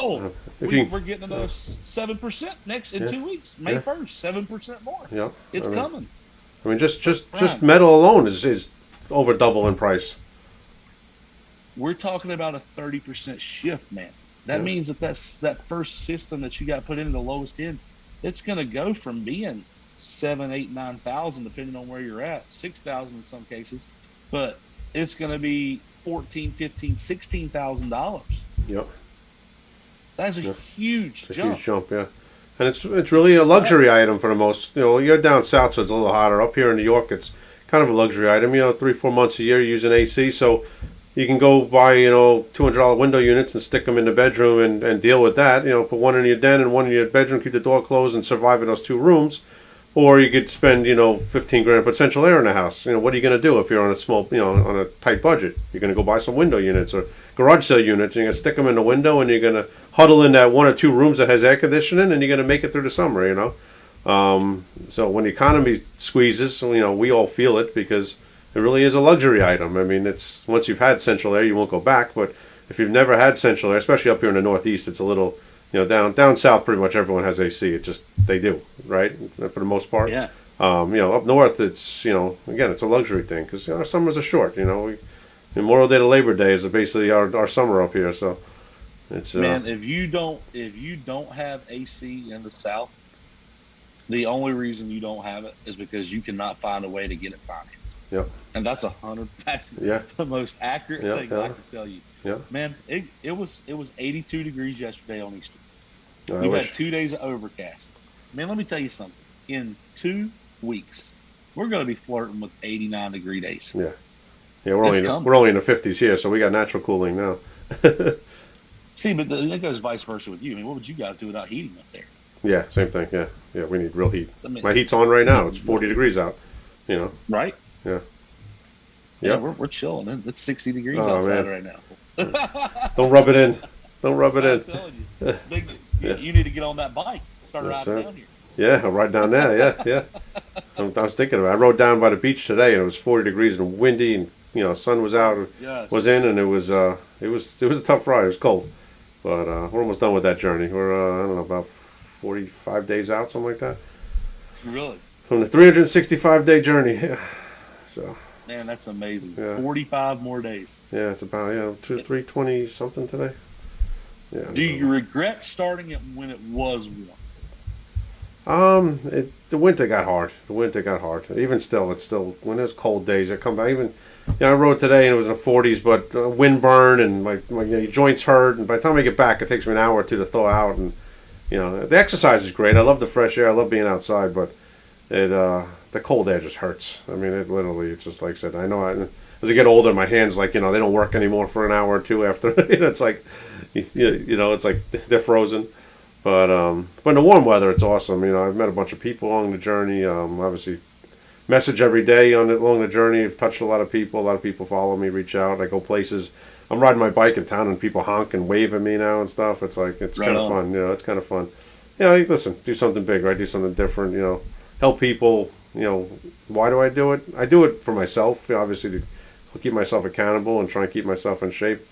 Oh, If we, you, we're getting another seven percent next in Yeah. two weeks, May first, seven percent more. yeah, It's I mean, coming. I mean, just just just metal alone is is over double in price. We're talking about a thirty percent shift, man. That Yeah. means that that's that first system that you got put in the lowest end. It's going to go from being seven, eight, nine thousand, depending on where you're at, six thousand in some cases, but it's going to be fourteen, fifteen, sixteen thousand dollars. Yep, That's a Yeah. huge it's a jump. huge jump. Yeah, and it's it's really a luxury item for the most. You know, you're down south, so it's a little hotter. Up here in New York, it's kind of a luxury item. You know, three four months a year using AC, so you can go buy you know two hundred dollar window units and stick them in the bedroom and, and deal with that. You know, put one in your den and one in your bedroom, keep the door closed, and survive in those two rooms. Or you could spend you know fifteen grand, put central air in the house. You know, what are you going to do if you're on a small you know on a tight budget? You're going to go buy some window units or garage sale units. And you're going to stick them in the window, and you're going to huddle in that one or two rooms that has air conditioning, and you're going to make it through the summer. You know. Um, so when the economy squeezes, you know, we all feel it because it really is a luxury item. I mean, it's once you've had central air, you won't go back. But if you've never had central air, especially up here in the Northeast, it's a little, you know, down down south, pretty much everyone has AC. It just they do, right, for the most part. Yeah. Um, you know, up north, it's you know, again, it's a luxury thing because you know, our summers are short. You know, we, Memorial Day to Labor Day is basically our, our summer up here. So it's uh, Man, if you don't if you don't have AC in the South, the only reason you don't have it is because you cannot find a way to get it financed. Yep. And that's a hundred. That's yeah, the most accurate Yeah, thing yeah. I can tell you. Yeah. Man, it, it was it was 82 degrees yesterday on Easter. I We've wish. had two days of overcast. Man, let me tell you something. In two weeks, we're going to be flirting with 89 degree days. Yeah, Yeah, we're only in, we're only in the fifties here, so we got natural cooling now. See, but the, that goes vice versa with you. I mean, what would you guys do without heating up there? Yeah, same thing. Yeah, yeah, we need real heat. I mean, My heat's on right now. It's forty degrees out. You know. right? Yeah. Yeah, Yep. we're, we're chilling. It's 60 degrees Oh, outside man. right now. Don't rub it in. Don't rub it I'm in. you, Big, Yeah. you need to get on that bike. Start That's riding down here. Yeah, I'll ride down there. Yeah, yeah. I'm- I was thinking about. It. I rode down by the beach today, and it was forty degrees and windy, and you know, sun was out, Yes. was in, and it was uh, it was it was a tough ride. It was cold, but uh, we're almost done with that journey. We're uh, I don't know about forty-five days out, something like that, Really? from the three hundred sixty-five day journey. Yeah. So Man, that's amazing. Yeah. 45 more days. yeah, it's about yeah two three twenty something today. Yeah. Do you regret starting it when it was warm? Um, it, the winter got hard. The winter got hard. Even still, it's still when there's cold days. I come back. Even yeah, I rode today and it was in the 40s, but uh, wind burn and my my you know, joints hurt. And by the time I get back, it takes me an hour or two to thaw out. And you know, the exercise is great. I love the fresh air. I love being outside, but it uh, the cold air just hurts. I mean, it literally. It's just like I said. I know. I, as I get older, my hands like you know they don't work anymore for an hour or two after. you know, it's like you, you know it's like they're frozen. But um, but in the warm weather, it's awesome. You know, I've met a bunch of people along the journey. Um, obviously, message every day on along the journey. I've touched a lot of people. A lot of people follow me, reach out. I go places. I'm riding my bike in town, and people honk and wave at me now and stuff. It's like it's Right kind of fun. You know, it's kind of fun. Yeah, like, listen, do something big, right? Do something different. You know, help people. You know, why do I do it? I do it for myself, obviously, to keep myself accountable and try and keep myself in shape.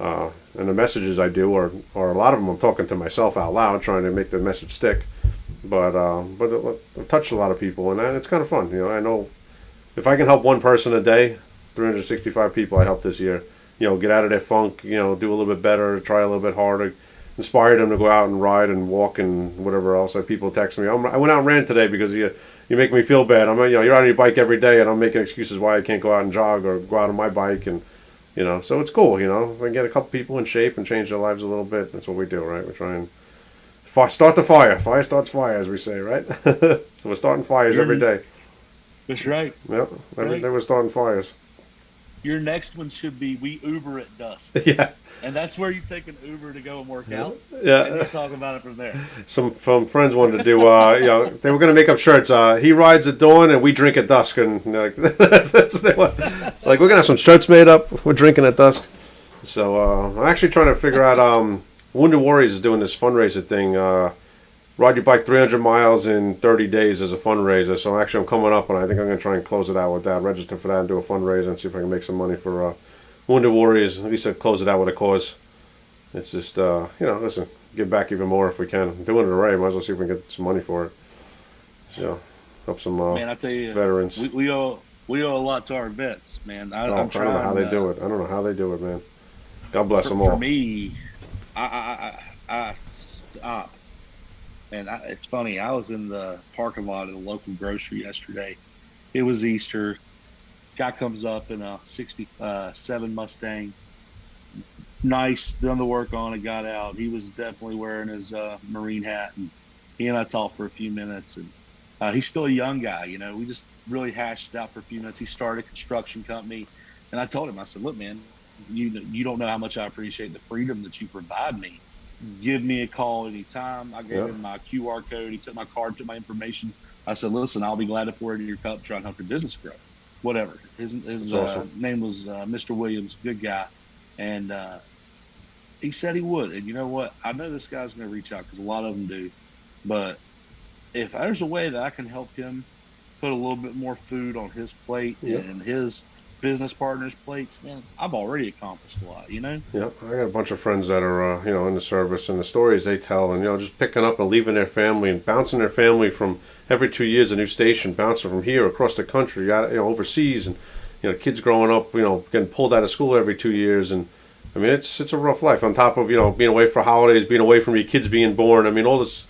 Uh, and the messages I do are, are a lot of them I'm talking to myself out loud, trying to make the message stick. But uh, but it, I've touched a lot of people, and it's kind of fun. You know, I know if I can help one person a day, 365 people I helped this year. You know, get out of their funk. You know, do a little bit better, try a little bit harder, inspire them to go out and ride and walk and whatever else. Like people text me, I'm, I went out and ran today because you you make me feel bad. I'm you know you're on your bike every day, and I'm making excuses why I can't go out and jog or go out on my bike and you know, so it's cool, you know. If I can get a couple people in shape and change their lives a little bit, that's what we do, right? We try and fi- start the fire. Fire starts fire, as we say, right? so we're starting fires every day. That's right. Yep, every Right. day we're starting fires. Your next one should be we Uber at dusk, yeah, and that's where you take an Uber to go and work out, and yeah. you talk about it from there. Some from friends wanted to do. Uh, you know, they were going to make up shirts. Uh, he rides at dawn, and we drink at dusk. And like, that's, that's they like we're gonna have some shirts made up. We're drinking at dusk. So uh, I'm actually trying to figure out. Um, Wounded Warriors is doing this fundraiser thing. Uh, ride your bike 300 miles in 30 days as a fundraiser. So actually, I'm coming up, and I think I'm going to try and close it out with that. Register for that and do a fundraiser and see if I can make some money for uh, Wounded Warriors. At least I close it out with a cause. It's just uh, you know, listen, give back even more if we can. I'm doing it already. Might as well see if we can get some money for it. So help some uh, Man, I tell you, veterans. we, we owe we owe a lot to our vets, man. I, Oh, I'm I don't know how they uh, do it. I don't know how they do it, man. God bless for, them for all. me, I I, I, I stop. And I, it's funny. I was in the parking lot at a local grocery yesterday. It was Easter. Guy comes up in a '67 Mustang. Nice, done the work on it. Got out. He was definitely wearing his uh, Marine hat, and he and I talked for a few minutes. And uh, he's still a young guy. You know, we just really hashed out for a few minutes. He started a construction company, and I told him, I said, "Look, man, you you don't know how much I appreciate the freedom that you provide me. Give me a call anytime. I gave Yeah. him my QR code. He took my card, took my information. I said, listen, I'll be glad to pour it in your cup, try and help your business grow. Whatever. His, his uh, awesome. name was uh, Mr. Williams, good guy, and uh, he said he would. And you know what? I know this guy's going to reach out because a lot of them do. But if there's a way that I can help him put a little bit more food on his plate Yeah. and his business partners' plates, man, I've already accomplished a lot. You know? Yeah, I got a bunch of friends that are, uh, you know, in the service, and the stories they tell, and you know, just picking up and leaving their family and bouncing their family from every two years a new station, bouncing from here across the country, you know, overseas, and you know, kids growing up, you know, getting pulled out of school every two years, and I mean, it's it's a rough life. On top of you know, being away for holidays, being away from your kids being born. I mean, all this.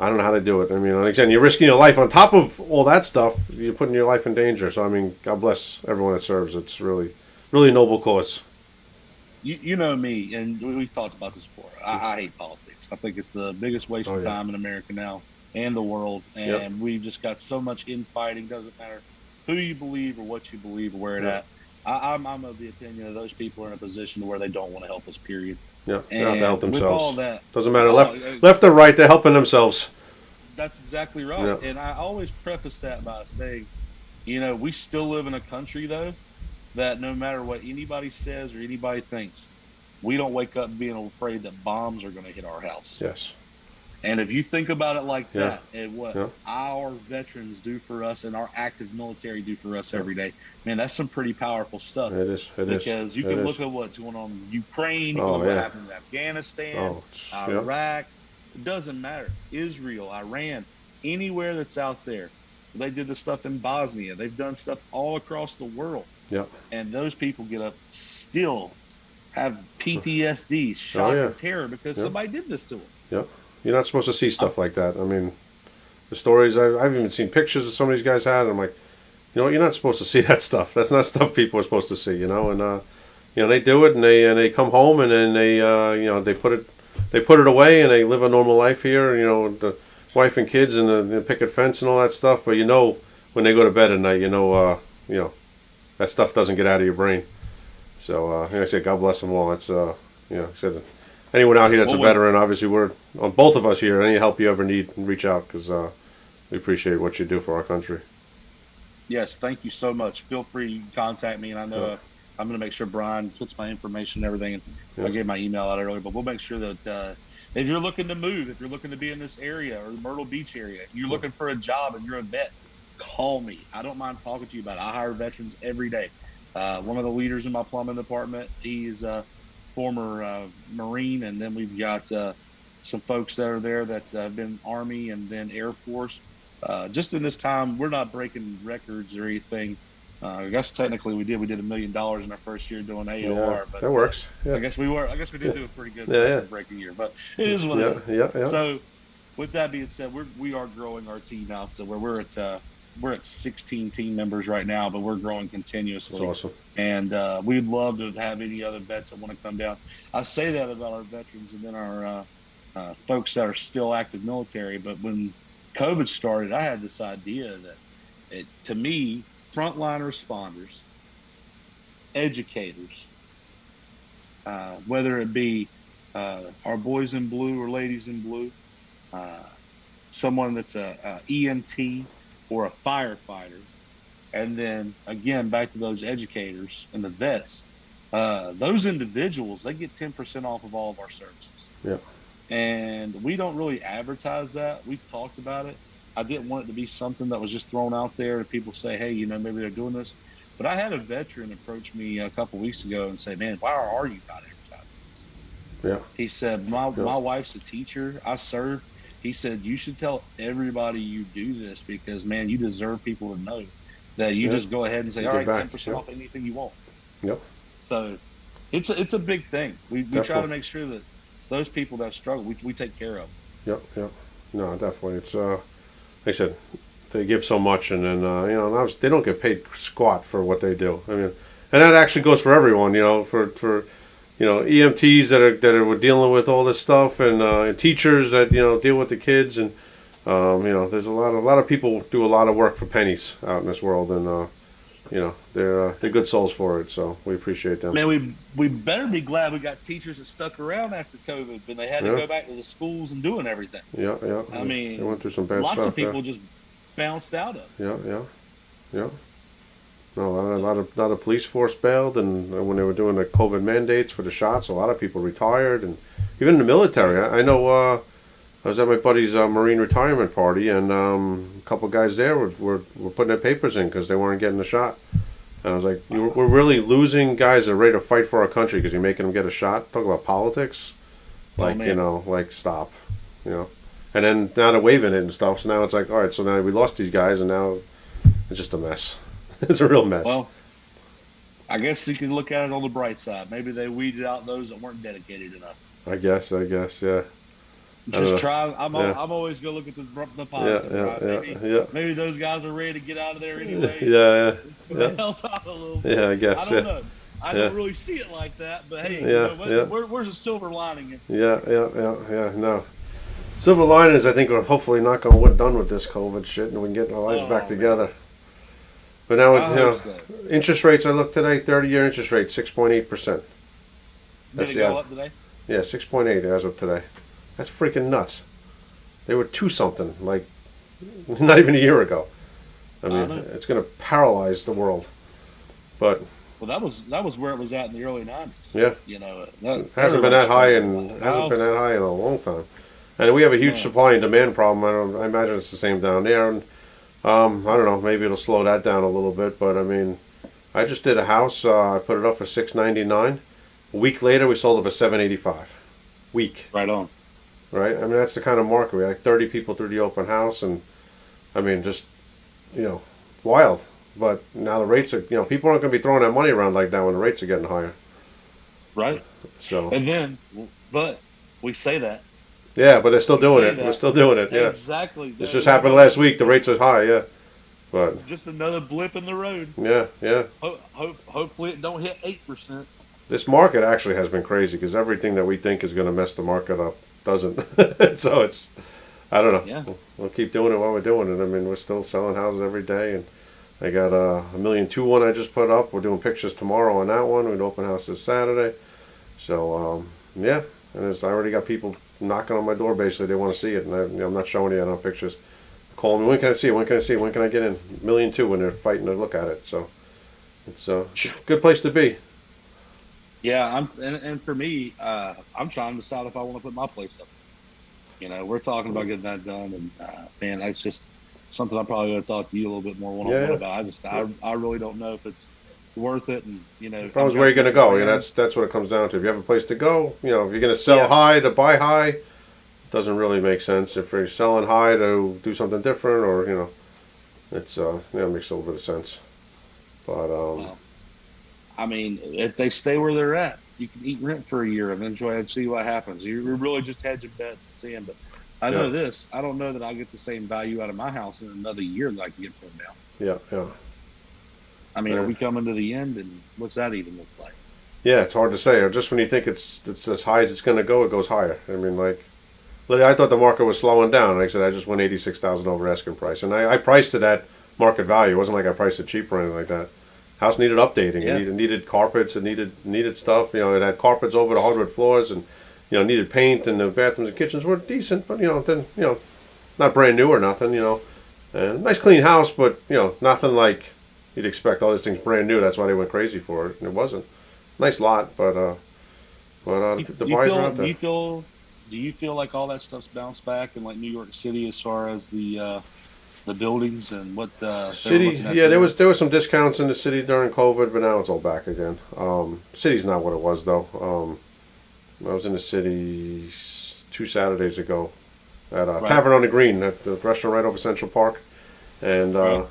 I don't know how to do it. I mean, again, you're risking your life on top of all that stuff. You're putting your life in danger. So I mean, God bless everyone that serves. It's really, really a noble cause. You, you know me, and we- we've talked about this before. I, I hate politics. I think it's the biggest waste Oh, of yeah. time in America now and the world. And Yep. we've just got so much infighting. Doesn't matter who you believe or what you believe or where it Yep. at. I, I'm, I'm of the opinion that those people are in a position where they don't want to help us. Period. Yeah, they have to help themselves. that, Doesn't matter Oh, left, uh, left or right. They're helping themselves. That's exactly right. Yeah. And I always preface that by saying, you know, we still live in a country though that no matter what anybody says or anybody thinks, we don't wake up being afraid that bombs are going to hit our house. Yes. And if you think about it like Yeah. that, and what Yeah. our veterans do for us and our active military do for us every day, man, that's some pretty powerful stuff. It is. It is. because you It can is. look at what's going on in Ukraine, you Oh, can look at yeah. what happened in Afghanistan, Oh, yeah. Iraq. It doesn't matter. Israel, Iran, anywhere that's out there. They did the stuff in Bosnia. They've done stuff all across the world. Yeah. And those people get up still have PTSD, oh, shock Oh, yeah. and terror because Yeah. somebody did this to them. You're not supposed to see stuff like that. I mean, the stories I, I've even seen pictures of some of these guys had. And I'm like, you know, you're not supposed to see that stuff. That's not stuff people are supposed to see. You know, and uh, you know they do it, and they and they come home, and then they uh, you know they put it they put it away, and they live a normal life here. You know, the wife and kids, and the, the picket fence, and all that stuff. But you know, when they go to bed at night, you know, uh, you know, that stuff doesn't get out of your brain. So, uh, like I said, God bless them all. That's, uh, you know, I said, anyone out here that's a Well, when- veteran, obviously, we're on both of us here. Any help you ever need, reach out because uh, we appreciate what you do for our country. Yes, thank you so much. Feel free to contact me, and I know Yeah. uh, I'm going to make sure Brian puts my information and everything. And Yeah. I gave my email out earlier, but we'll make sure that uh, if you're looking to move, if you're looking to be in this area or the Myrtle Beach area, you're Yeah. looking for a job and you're a vet, call me. I don't mind talking to you about it. I hire veterans every day. Uh, one of the leaders in my plumbing department, he's a former uh, Marine, and then we've got uh, some folks that are there that have been Army and then Air Force. Uh, just in this time, we're not breaking records or anything. Uh, I guess technically we did. We did a million dollars in our first year doing AOR, Yeah, but that works. I guess we were. I guess we did do a pretty good Yeah, yeah. breaking year, but it is what it yeah, is. yeah, yeah. So, with that being said, we're we are growing our team out to where we're at. We're at 16 team members right now, but we're growing That's continuously awesome. and uh, we'd love to have any other vets that want to come down. I say that about our veterans and then our uh, uh, folks that are still active military. But when COVID started, I had this idea that, it, to me, frontline responders educators, uh, whether it be uh, our boys in blue or ladies in blue, uh, someone that's a, a EMT or a firefighter, and then again back to those educators and the vets. Uh, those individuals they get ten percent off of all of our services. Yeah. And we don't really advertise that. We've talked about it. I didn't want it to be something that was just thrown out there and people say, hey, you know, maybe they're doing this. But I had a veteran approach me a couple weeks ago and say, man, why are you not advertising this? Yeah. He said, my, Yeah. my wife's a teacher. I serve. He said, you should tell everybody you do this because, man, you deserve people to know that you Yeah. just go ahead and say, all right, back, 10% yeah. off anything you want. Yep. So it's a, it's a big thing. We, we try to make sure that those people that struggle, we, we take care of. Yep, yep. No, definitely. It's uh, like I said, they give so much, and then uh, you know, and obviously they don't get paid squat for what they do. I mean, and that actually goes for everyone. You know, for for you know EMTs that are that are dealing with all this stuff, and, uh, and teachers that you know deal with the kids, and um, you know, there's a lot a lot of people do a lot of work for pennies out in this world, and uh, you know, they're uh, they're good souls for it. So we appreciate them. Man, we we better be glad we got teachers that stuck around after COVID, when they had to go back to the schools and doing everything. Yeah, yeah. I mean, they went through some bad Lots stuff. of people yeah. just bounced out of. it. Yeah, yeah, yeah. A lot of, a lot of, lot of police force bailed, and when they were doing the COVID mandates for the shots, a lot of people retired, and even in the military. I, I know. Uh, I was at my buddy's uh, Marine retirement party, and um, a couple guys there were, were, were putting their papers in because they weren't getting the shot. And I was like, you, "We're really losing guys that are ready to fight for our country because you're making them get a shot." Talk about politics, Oh, like you know, like stop, you know. And then now they're waving it and stuff. So now it's like, all right, so now we lost these guys, and now it's just a mess. it's a real mess. Well, I guess you can look at it on the bright side. Maybe they weeded out those that weren't dedicated enough. I guess, I guess, yeah, know. Just try. I'm, Yeah. I'm always gonna look at the, the positive. yeah, right? yeah, Maybe, yeah, maybe those guys are ready to get out of there anyway. yeah, yeah, Help out a little bit. yeah. I guess. I don't yeah, know. I don't really see it like that, but hey, you Yeah, know, what- yeah. where, where's the silver lining? yeah, yeah, yeah, yeah. No, silver linings. I think we're hopefully not going to get done with this COVID shit, and we can get our lives Oh, back man. together. But now, I you know, interest rates. I looked today. Thirty-year interest rate, six point eight percent. Did That's it the up today? Yeah, six point eight as of today. That's freaking nuts. They were two something like not even a year ago. I I mean, know. it's going to paralyze the world. But Well, that was that was where it was at in the early '90s. Yeah. you know, that, it hasn't been that high in hasn't been that high in a long time. And we have a huge Yeah. supply and demand problem. I don't. I imagine it's the same down there. And um, I don't know. Maybe it'll slow that down a little bit. But I mean, I just did a house. Uh, I put it up for six ninety nine. A week later, we sold it for seven eighty five. Week. Right on. right? I mean, that's the kind of market. We had like 30 people through the open house, and I mean, just you know, wild. But now the rates are, you know, people aren't going to be throwing that money around like that when the rates are getting higher. Right. So And then, but we say that yeah, but they're still We doing it. We're still doing it. Yeah, exactly. this just happened last week. The rates are high. Yeah, but Just another blip in the road. yeah, yeah. Ho- ho- hopefully, it don't hit eight percent. This market actually has been crazy because everything that we think is going to mess the market up doesn't. so it's, I don't know. Yeah. We'll, we'll keep doing it while we're doing it. I mean, we're still selling houses every day, and I got uh, a million two one I just put up. We're doing pictures tomorrow on that one. We'd open house this Saturday. So um, yeah, and it's, I already got people knocking on my door. Basically, they want to see it, and I, you know, I'm not showing you on pictures. Call me. When can I see it? When can I see it? When can I get in? Million two when they're fighting to look at it. So it's, uh, a good place to be. Yeah, I'm, and, and for me, uh, I'm trying to decide if I want to put my place up. You know, we're talking about getting that done, and uh, man, that's just something I'm probably going to talk to you a little bit more one on one about. I just, I, I really don't know if it's worth it, and you know, Problem is where you're going to go. Yeah, that's that's what it comes down to. If you have a place to go, you know, if you're going to sell Yeah. high to buy high, it doesn't really make sense. If you're selling high to do something different, or you know, it's uh, yeah, it makes a little bit of sense. But um, Well, I mean, if they stay where they're at, you can eat rent for a year and then try and see what happens. You're really just hedging bets and seeing. But I know Yeah. this: I don't know that I'll get the same value out of my house in another year that I can get from now. yeah, yeah, I mean, Yeah. are we coming to the end, and what's that even look like? yeah, it's hard to say. Or just when you think it's it's as high as it's going to go, it goes higher. I mean, like. I thought the market was slowing down. Like I said, I just went eighty-six thousand over asking price, and I, I priced it at market value. It wasn't like I priced it cheap or anything like that. house needed updating. Yeah. It needed needed carpets. It needed needed stuff. You know, it had carpets over the hardwood floors, and you know needed paint. And the bathrooms and kitchens were decent, but you know then you know not brand new or nothing. You know, and nice clean house, but you know nothing like you'd expect. All these things brand new. That's why they went crazy for it. And it wasn't nice lot, but uh, but uh, You- the you buyers feel, are out Do there. you feel? Do you feel like all that stuff's bounced back in like New York City as far as the uh, the buildings and what the City, yeah, there there? was there was some discounts in the city during COVID, but now it's all back again. Um, city's not what it was though. Um, I was in the city two Saturdays ago at uh, Right. Tavern on the Green, at the restaurant right over Central Park, and uh, Right.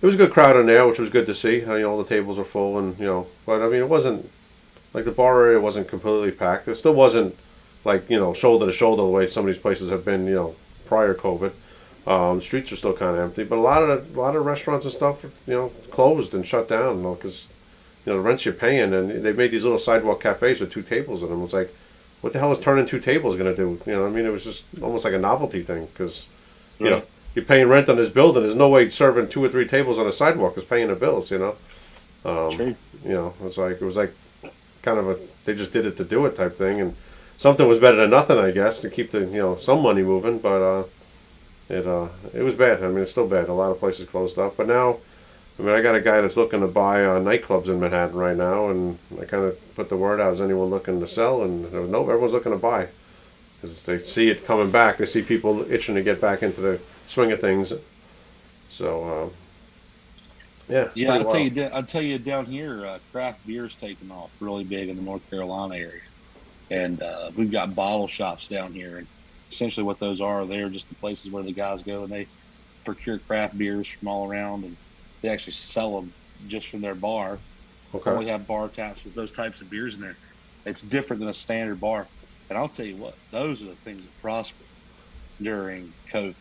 It was a good crowd in there, which was good to see. You know, all the tables were full, and you know, but I mean, it wasn't like the bar area wasn't completely packed. It still wasn't like you know shoulder to shoulder the way some of these places have been. You know, prior COVID. Um, streets are still kind of empty, but a lot of a lot of restaurants and stuff, you know, closed and shut down. You know, because you know the rents you're paying, and they made these little sidewalk cafes with two tables in them. It's like, what the hell is turning two tables going to do? You know, I mean, it was just almost like a novelty thing because you know. You're paying rent on this building. There's no way serving two or three tables on a sidewalk is paying the bills. You know, um, True. you know, it's like it was like kind of a they just did it to do it type thing, and something was better than nothing, I guess, to keep the you know some money moving. But uh, it uh, it was bad. I mean, it's still bad. A lot of places closed up, but now. I mean, I got a guy that's looking to buy uh, nightclubs in Manhattan right now, and I kind of put the word out: is anyone looking to sell? And there was no, everyone's looking to buy because they see it coming back. They see people itching to get back into the swing of things. So, um, yeah, Yeah, I'll tell you. I'll tell you down here, uh, craft beer's taken off really big in the North Carolina area, and uh, we've got bottle shops down here. And essentially, what those are, they're just the places where the guys go and they procure craft beers from all around, and they actually sell them just from their bar. Okay. Only have bar taps with those types of beers in there. It's different than a standard bar. And I'll tell you what, those are the things that prosper during COVID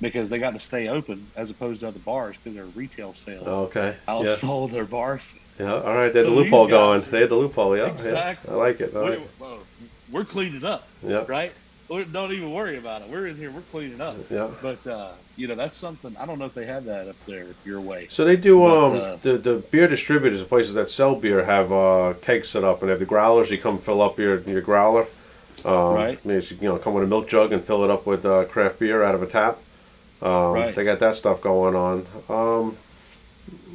because they got to stay open as opposed to other bars because their retail sales Okay. Yeah. outsold their bars. Yeah. All right. They had So the loophole going. They had the loophole. Yeah. Exactly. Yeah. I like it. I We're, it. we're cleaning up, Yeah. right? We don't even worry about it. We're in here, we're cleaning up. Yeah. But, uh, you know, that's something, I don't know if they have that up there your way. So they do. But, Um, uh, the the beer distributors, the places that sell beer, have uh, kegs set up, and they have the growlers. You come fill up your your growler. Um, Right. maybe You know, come with a milk jug and fill it up with uh, craft beer out of a tap. Um, Right. They got that stuff going on. Um,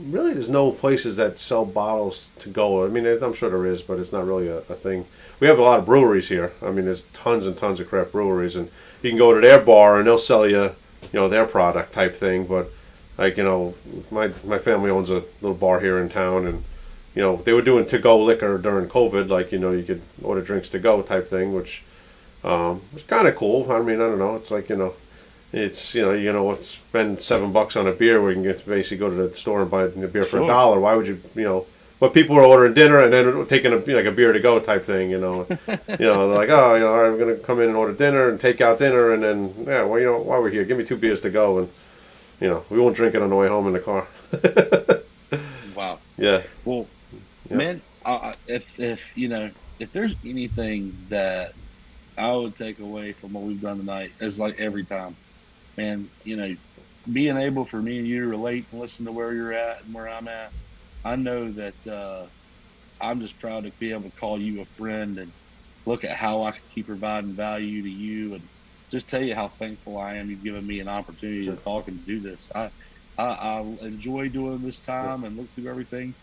really, there's no places that sell bottles to go. I mean, I'm sure there is, but it's not really a, a thing. We have a lot of breweries here. I mean, there's tons and tons of craft breweries, and you can go to their bar and they'll sell you, you know, their product type thing. But like you know, my my family owns a little bar here in town, and you know, they were doing to go liquor during COVID, like you know, you could order drinks to go type thing, which um, was kind of cool. I mean, I don't know, it's like you know. It's you know you know spend seven bucks on a beer where you can get basically go to the store and buy a beer for a Sure. dollar. Why would you you know? But people were ordering dinner and then taking a like a beer to go type thing. You know, you know they're like oh you know all right, I'm gonna come in and order dinner and take out dinner and then yeah well you know while we're here give me two beers to go and you know we won't drink it on the way home in the car. Wow. Yeah. Well, Yep. man, I- if if you know if there's anything that I would take away from what we've done tonight, is like every time, man, you know, being able for me and you to relate and listen to where you're at and where I'm at. I know that uh, I'm just proud to be able to call you a friend and look at how I can keep providing value to you and just tell you how thankful I am you've given me an opportunity to talk and do this. I I, I enjoy doing this time and look through everything.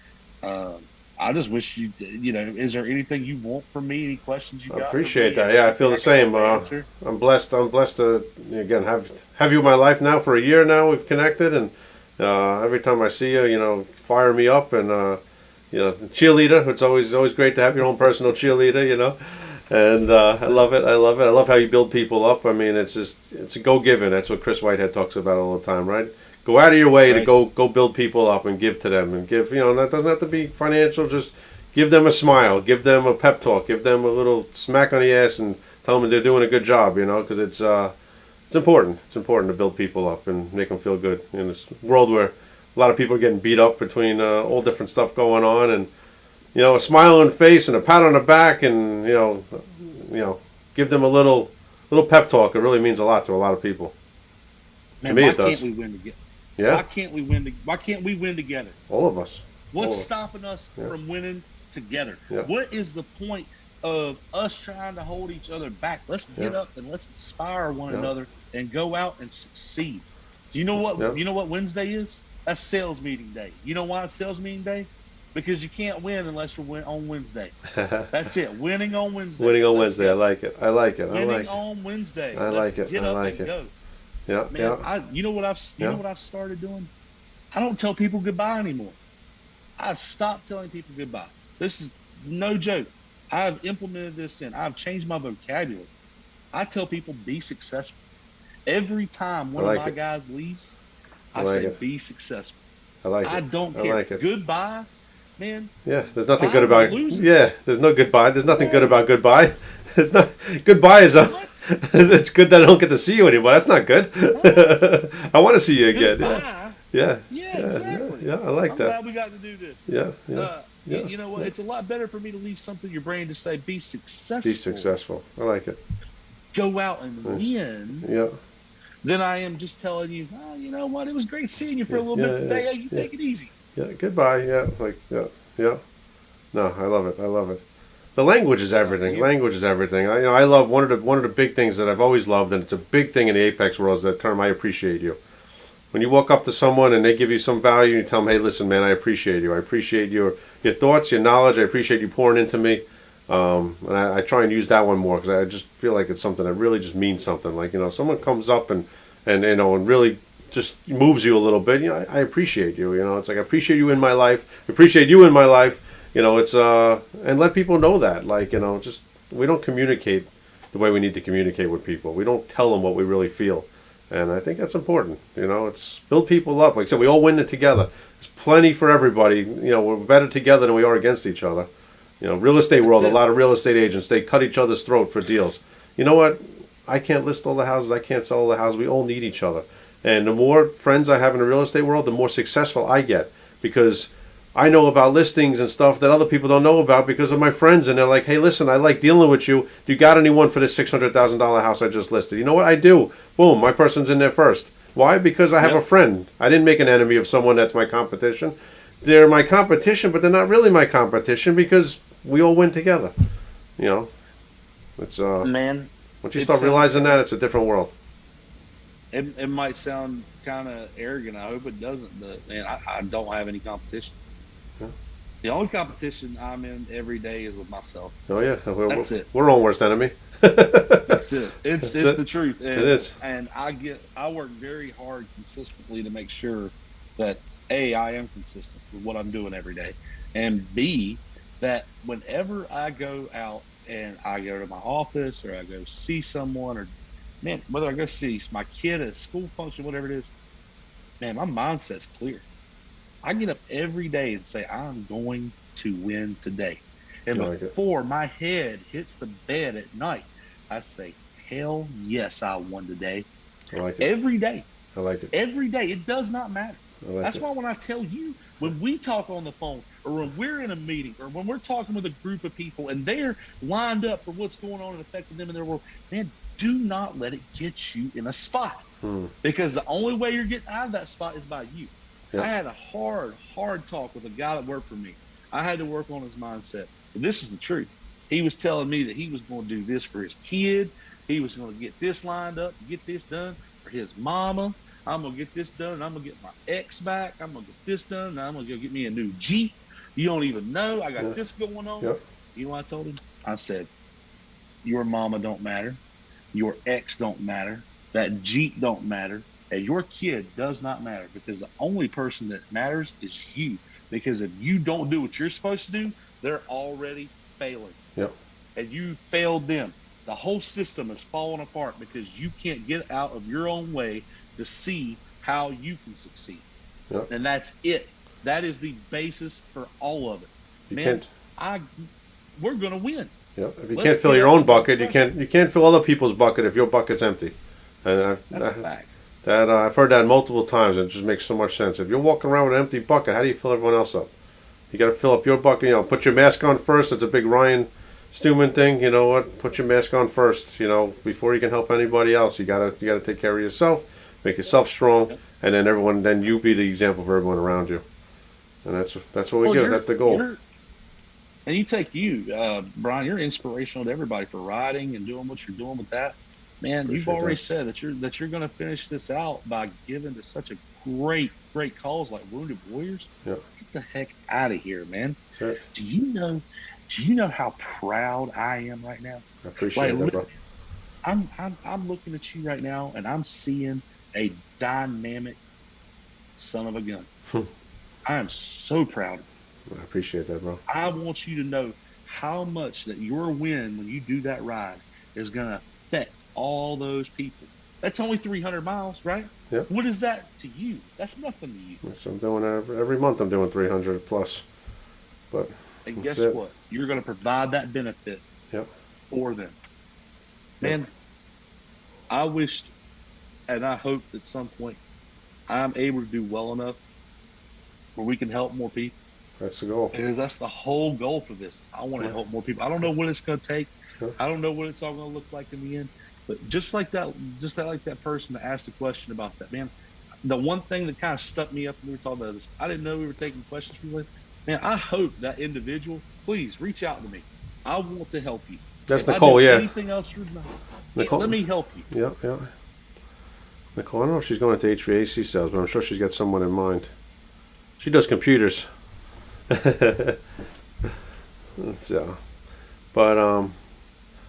Um, I just wish you, you know, is there anything you want from me? Any questions you I got? appreciate that. Yeah, I feel the same. Uh. I'm blessed. I'm blessed to again have have you in my life now for a year now. We've connected, and uh, every time I see you, you know, fire me up, and uh, you know, cheerleader. It's always always great to have your own personal cheerleader. You know, and uh, I love it. I love it. I love how you build people up. I mean, it's just it's a go giving. That's what Chris Whitehead talks about all the time, right? Go out of your way to go go build people up and give to them and give. You know, that doesn't have to be financial. Just give them a smile, give them a pep talk, give them a little smack on the ass, and tell them they're doing a good job. You know, because it's uh, it's important. It's important to build people up and make them feel good in this world where a lot of people are getting beat up between uh, all different stuff going on, and you know, a smile on the face and a pat on the back, and you know, you know, give them a little little pep talk. It really means a lot to a lot of people. Man, me why it does. Can't we win together? Why can't we win? Why can't we win together? all of us. What's stopping us Yeah. from winning together? Yeah. What is the point of us trying to hold each other back? Let's get Yeah. up and let's inspire one Yeah. another and go out and succeed. Do you know what Yeah. you know what Wednesday is? That's sales meeting day. You know why it's sales meeting day? Because you can't win unless you're win on Wednesday. That's it. Winning on Wednesday. Winning on Wednesday. I like it. I like it. I Winning like it. on Wednesday. I Let's like it. Get I up like and it. go. Yeah, Man, yeah. I you know what I've you Yeah. know what I've started doing? I don't tell people goodbye anymore. I stopped telling people goodbye. This is no joke. I've implemented this in. I've changed my vocabulary. I tell people be successful. Every time one like of my it. guys leaves, I, I like say it. be successful. I like I it. don't I care. like it. Goodbye, man. Yeah, there's nothing good about. Yeah, there's no goodbye. There's nothing good about goodbye. It's not goodbye is a. It's good that I don't get to see you anymore. That's not good. I want to see you again. Yeah, Goodbye. yeah, Yeah, yeah, exactly. yeah, I like I'm that. glad we got to do this. Yeah, yeah. Uh, yeah, you know what? yeah. It's a lot better for me to leave something in your brain to say be successful. Be successful. I like it. Go out and Mm. win. Yeah, Then I am just telling you, oh, you know what? It was great seeing you for a little Yeah, bit yeah, today. yeah, you yeah. take it easy. yeah. Goodbye. Yeah, like yeah, yeah. No, I love it. I love it. The language is everything. Language is everything. I, you know, I love one of the one of the big things that I've always loved, and it's a big thing in the apex world. Is that term? I appreciate you. When you walk up to someone and they give you some value, you tell them, "Hey, listen, man, I appreciate you. I appreciate your your thoughts, your knowledge. I appreciate you pouring into me." Um, and I, I try and use that one more because I just feel like it's something that really just means something. Like you know, someone comes up and and you know and really just moves you a little bit. You know, I, I appreciate you. You know, it's like I appreciate you in my life. I appreciate you in my life. You know, it's uh, and let people know that. Like you know, just we don't communicate the way we need to communicate with people. We don't tell them what we really feel, and I think that's important. You know, it's build people up. Like I said, we all win it together. There's plenty for everybody. You know, we're better together than we are against each other. You know, real estate world, a lot of real estate agents, they cut each other's throat for deals. You know what? I can't list all the houses. I can't sell all the houses. We all need each other. And the more friends I have in the real estate world, the more successful I get because I know about listings and stuff that other people don't know about because of my friends. And they're like, hey, listen, I like dealing with you. Do you got anyone for this $600,000 house I just listed? You know what? I do. Boom, my person's in there first. Why? Because I have Yep. a friend. I didn't make an enemy of someone that's my competition. They're my competition, but they're not really my competition because we all win together. You know, it's uh, Man, once you start realizing that, it's a different world. it, it might sound kind of arrogant. I hope it doesn't, but man, I, I don't have any competition. The only competition I'm in every day is with myself. Oh yeah, we're, That's we're, it. we're our own worst enemy. That's it. It's That's it's it. the truth. And, It is. And I get I work very hard consistently to make sure that A, I am consistent with what I'm doing every day. And B, that whenever I go out and I go to my office or I go see someone or man, whether I go see my kid at a school function, whatever it is, man, my mindset's clear. I get up every day and say, I'm going to win today. And like it. before my head hits the bed at night, I say, Hell yes, I won today. I like it. Every day. I like it. Every day. It does not matter. Like That's it. why when I tell you, when we talk on the phone, or when we're in a meeting, or when we're talking with a group of people and they're lined up for what's going on and affecting them in their world, man, do not let it get you in a spot. Hmm. Because the only way you're getting out of that spot is by you. I had a hard, hard talk with a guy that worked for me. I had to work on his mindset. But this is the truth. He was telling me that he was going to do this for his kid. He was going to get this lined up, get this done for his mama. I'm going to get this done, and I'm going to get my ex back. I'm going to get this done, and I'm going to go get me a new Jeep. You don't even know. I got this going on. Yep. You know what I told him? I said, Your mama don't matter. Your ex don't matter. That Jeep don't matter. And your kid does not matter because the only person that matters is you. Because if you don't do what you're supposed to do, they're already failing. Yep. And you failed them. The whole system is falling apart because you can't get out of your own way to see how you can succeed. Yep. And that's it. That is the basis for all of it. You Man, can't. I we're gonna win. Yeah. If you let's can't fill your own bucket, you can't. You can't fill other people's bucket if your bucket's empty. And I've, That's a I- fact. That uh, I've heard that multiple times. and It just makes so much sense. If you're walking around with an empty bucket, how do you fill everyone else up? You got to fill up your bucket. You know, put your mask on first. That's a big Ryan Stewman thing. You know what? Put your mask on first. You know, before you can help anybody else, you gotta you gotta take care of yourself, make yourself strong, and then everyone. Then you be the example for everyone around you. and that's that's what we Well, do. That's the goal. And you take you, uh, Brian. You're inspirational to everybody for riding and doing what you're doing with that. Man, you've already that. said that you're that you're going to finish this out by giving to such a great, great cause like Wounded Warriors. Get the heck out of here, man. Sure. Do you know? Do you know how proud I am right now? I appreciate Like, that, bro. I'm, I'm I'm looking at you right now, and I'm seeing a dynamic son of a gun. Hmm. I am so proud. I appreciate that, bro. I want you to know how much that your win when you do that ride is going to affect all those people. That's only 300 miles, right? Yep. What is that to you? That's nothing to you. So I'm doing every, every month. I'm doing 300 plus. But And guess it. what? You're going to provide that benefit Yep. for them. Man, I wished and I hope at some point I'm able to do well enough where we can help more people. That's the goal. Because that's the whole goal for this. I want to Yeah. help more people. I don't know what it's going to take. I don't know what it's all going to look like in the end. But just like that, just that, like that person that asked the question about that, man. The one thing that kind of stuck me up when we were talking about this, I didn't know we were taking questions from you. Man, I hope that individual, please reach out to me. I want to help you. That's If Nicole, yeah. Anything else Nicole. let me help you. Yeah, yeah. Nicole, I don't know if she's going into HVAC sales, but I'm sure she's got someone in mind. She does computers. so, but um,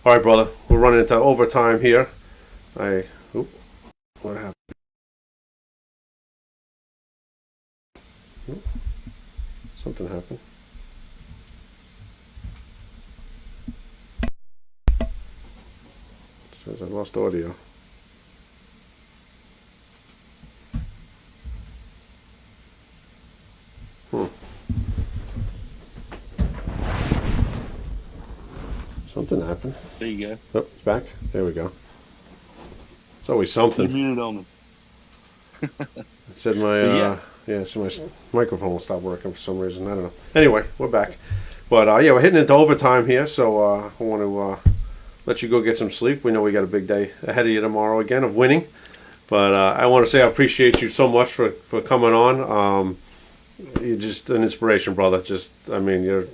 all right, brother. We're running into overtime here. I, oop, what happened? Oop, something happened. Says I lost audio. Hmm. Something happened. There you go. Oh, it's back. There we go. It's always You something. muted on me. It said my uh, Yeah. yeah, so my microphone will stop working for some reason. I don't know. Anyway, we're back. But uh, yeah, we're hitting into overtime here, so uh, I want to uh, let you go get some sleep. We know we got a big day ahead of you tomorrow again of winning. But uh, I want to say I appreciate you so much for, for coming on. Um, you're just an inspiration, brother. Just I mean, you're.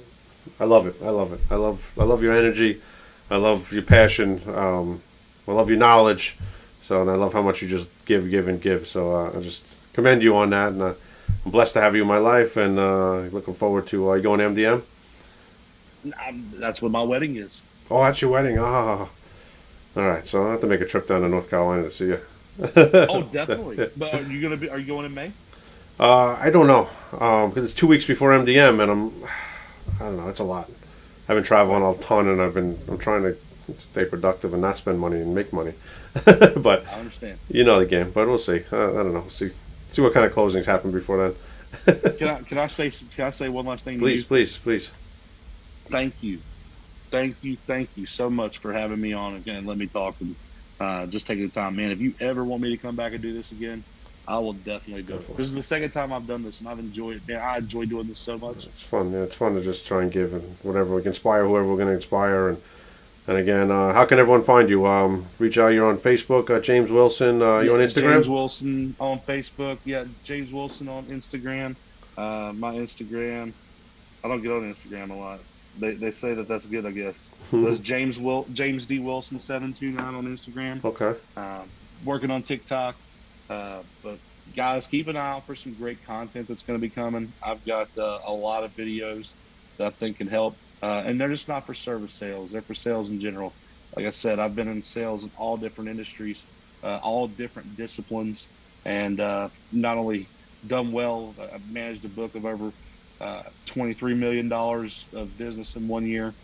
I love it. I love it. I love I love your energy. I love your passion. Um, I love your knowledge. So, and I love how much you just give, give, and give. So, uh, I just commend you on that, and uh, I'm blessed to have you in my life, and uh, looking forward to uh, you going to MDM. I'm, that's what my wedding is. Oh, that's your wedding. Ah, all right. So I have to make a trip down to North Carolina to see you. Oh, definitely. But are you gonna be? Are you going in May? Uh, I don't know because it's two weeks before MDM, and I'm I don't know. It's a lot. I've been traveling a ton, and I've been I'm trying to stay productive and not spend money and make money. but I understand. you know the game. But we'll see. Uh, I don't know. We'll see see what kind of closings happen before then. Can I? Can I say? Can I say one last thing? Please, please, please. thank you, thank you, thank you so much for having me on again. Let me talk and uh, just taking the time, man. If you ever want me to come back and do this again, I will definitely do Definitely. it. This is the second time I've done this, and I've enjoyed it. Man, I enjoy doing this so much. It's fun. Yeah, it's fun to just try and give and whatever we can inspire whoever we're going to inspire. And and again, uh, how can everyone find you? Um, reach out. You're on Facebook. Uh, James Wilson. Uh, you on Instagram? James Wilson on Facebook. Yeah, James Wilson on Instagram. Uh, my Instagram. I don't get on Instagram a lot. They, they say that that's good, I guess. That's James Will James D Wilson seven two nine on Instagram. okay. um, working on TikTok. Uh, but guys, keep an eye out for some great content that's going to be coming. I've got uh, a lot of videos that I think can help, uh, and they're just not for service sales; they're for sales in general. Like I said, I've been in sales in all different industries, uh, all different disciplines, and uh, not only done well. I've managed a book of over uh, $23 million of business in one year.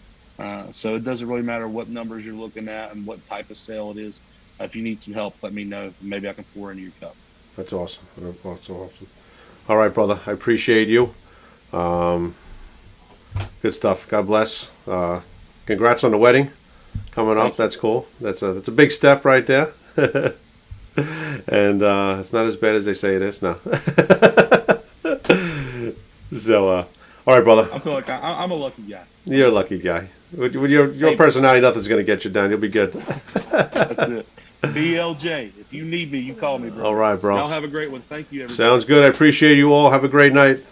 So it doesn't really matter what numbers you're looking at and what type of sale it is. If you need some help, let me know. Maybe I can pour into your cup. That's awesome. That's awesome. All right, brother. I appreciate you. Um, good stuff. God bless. Uh, congrats on the wedding coming Thank up. That's cool. That's a that's a big step right there. and uh, it's not as bad as they say it is. No. so, uh, all right, brother. I feel like I, I'm a lucky guy. You're a lucky guy. With, with your your Hey. personality, nothing's gonna get you down. You'll be good. That's it. BLJ. If you need me, you call me, bro. All right, Y'all bro. have a great one. Thank you, everybody. Sounds good. I appreciate you all. Have a great night.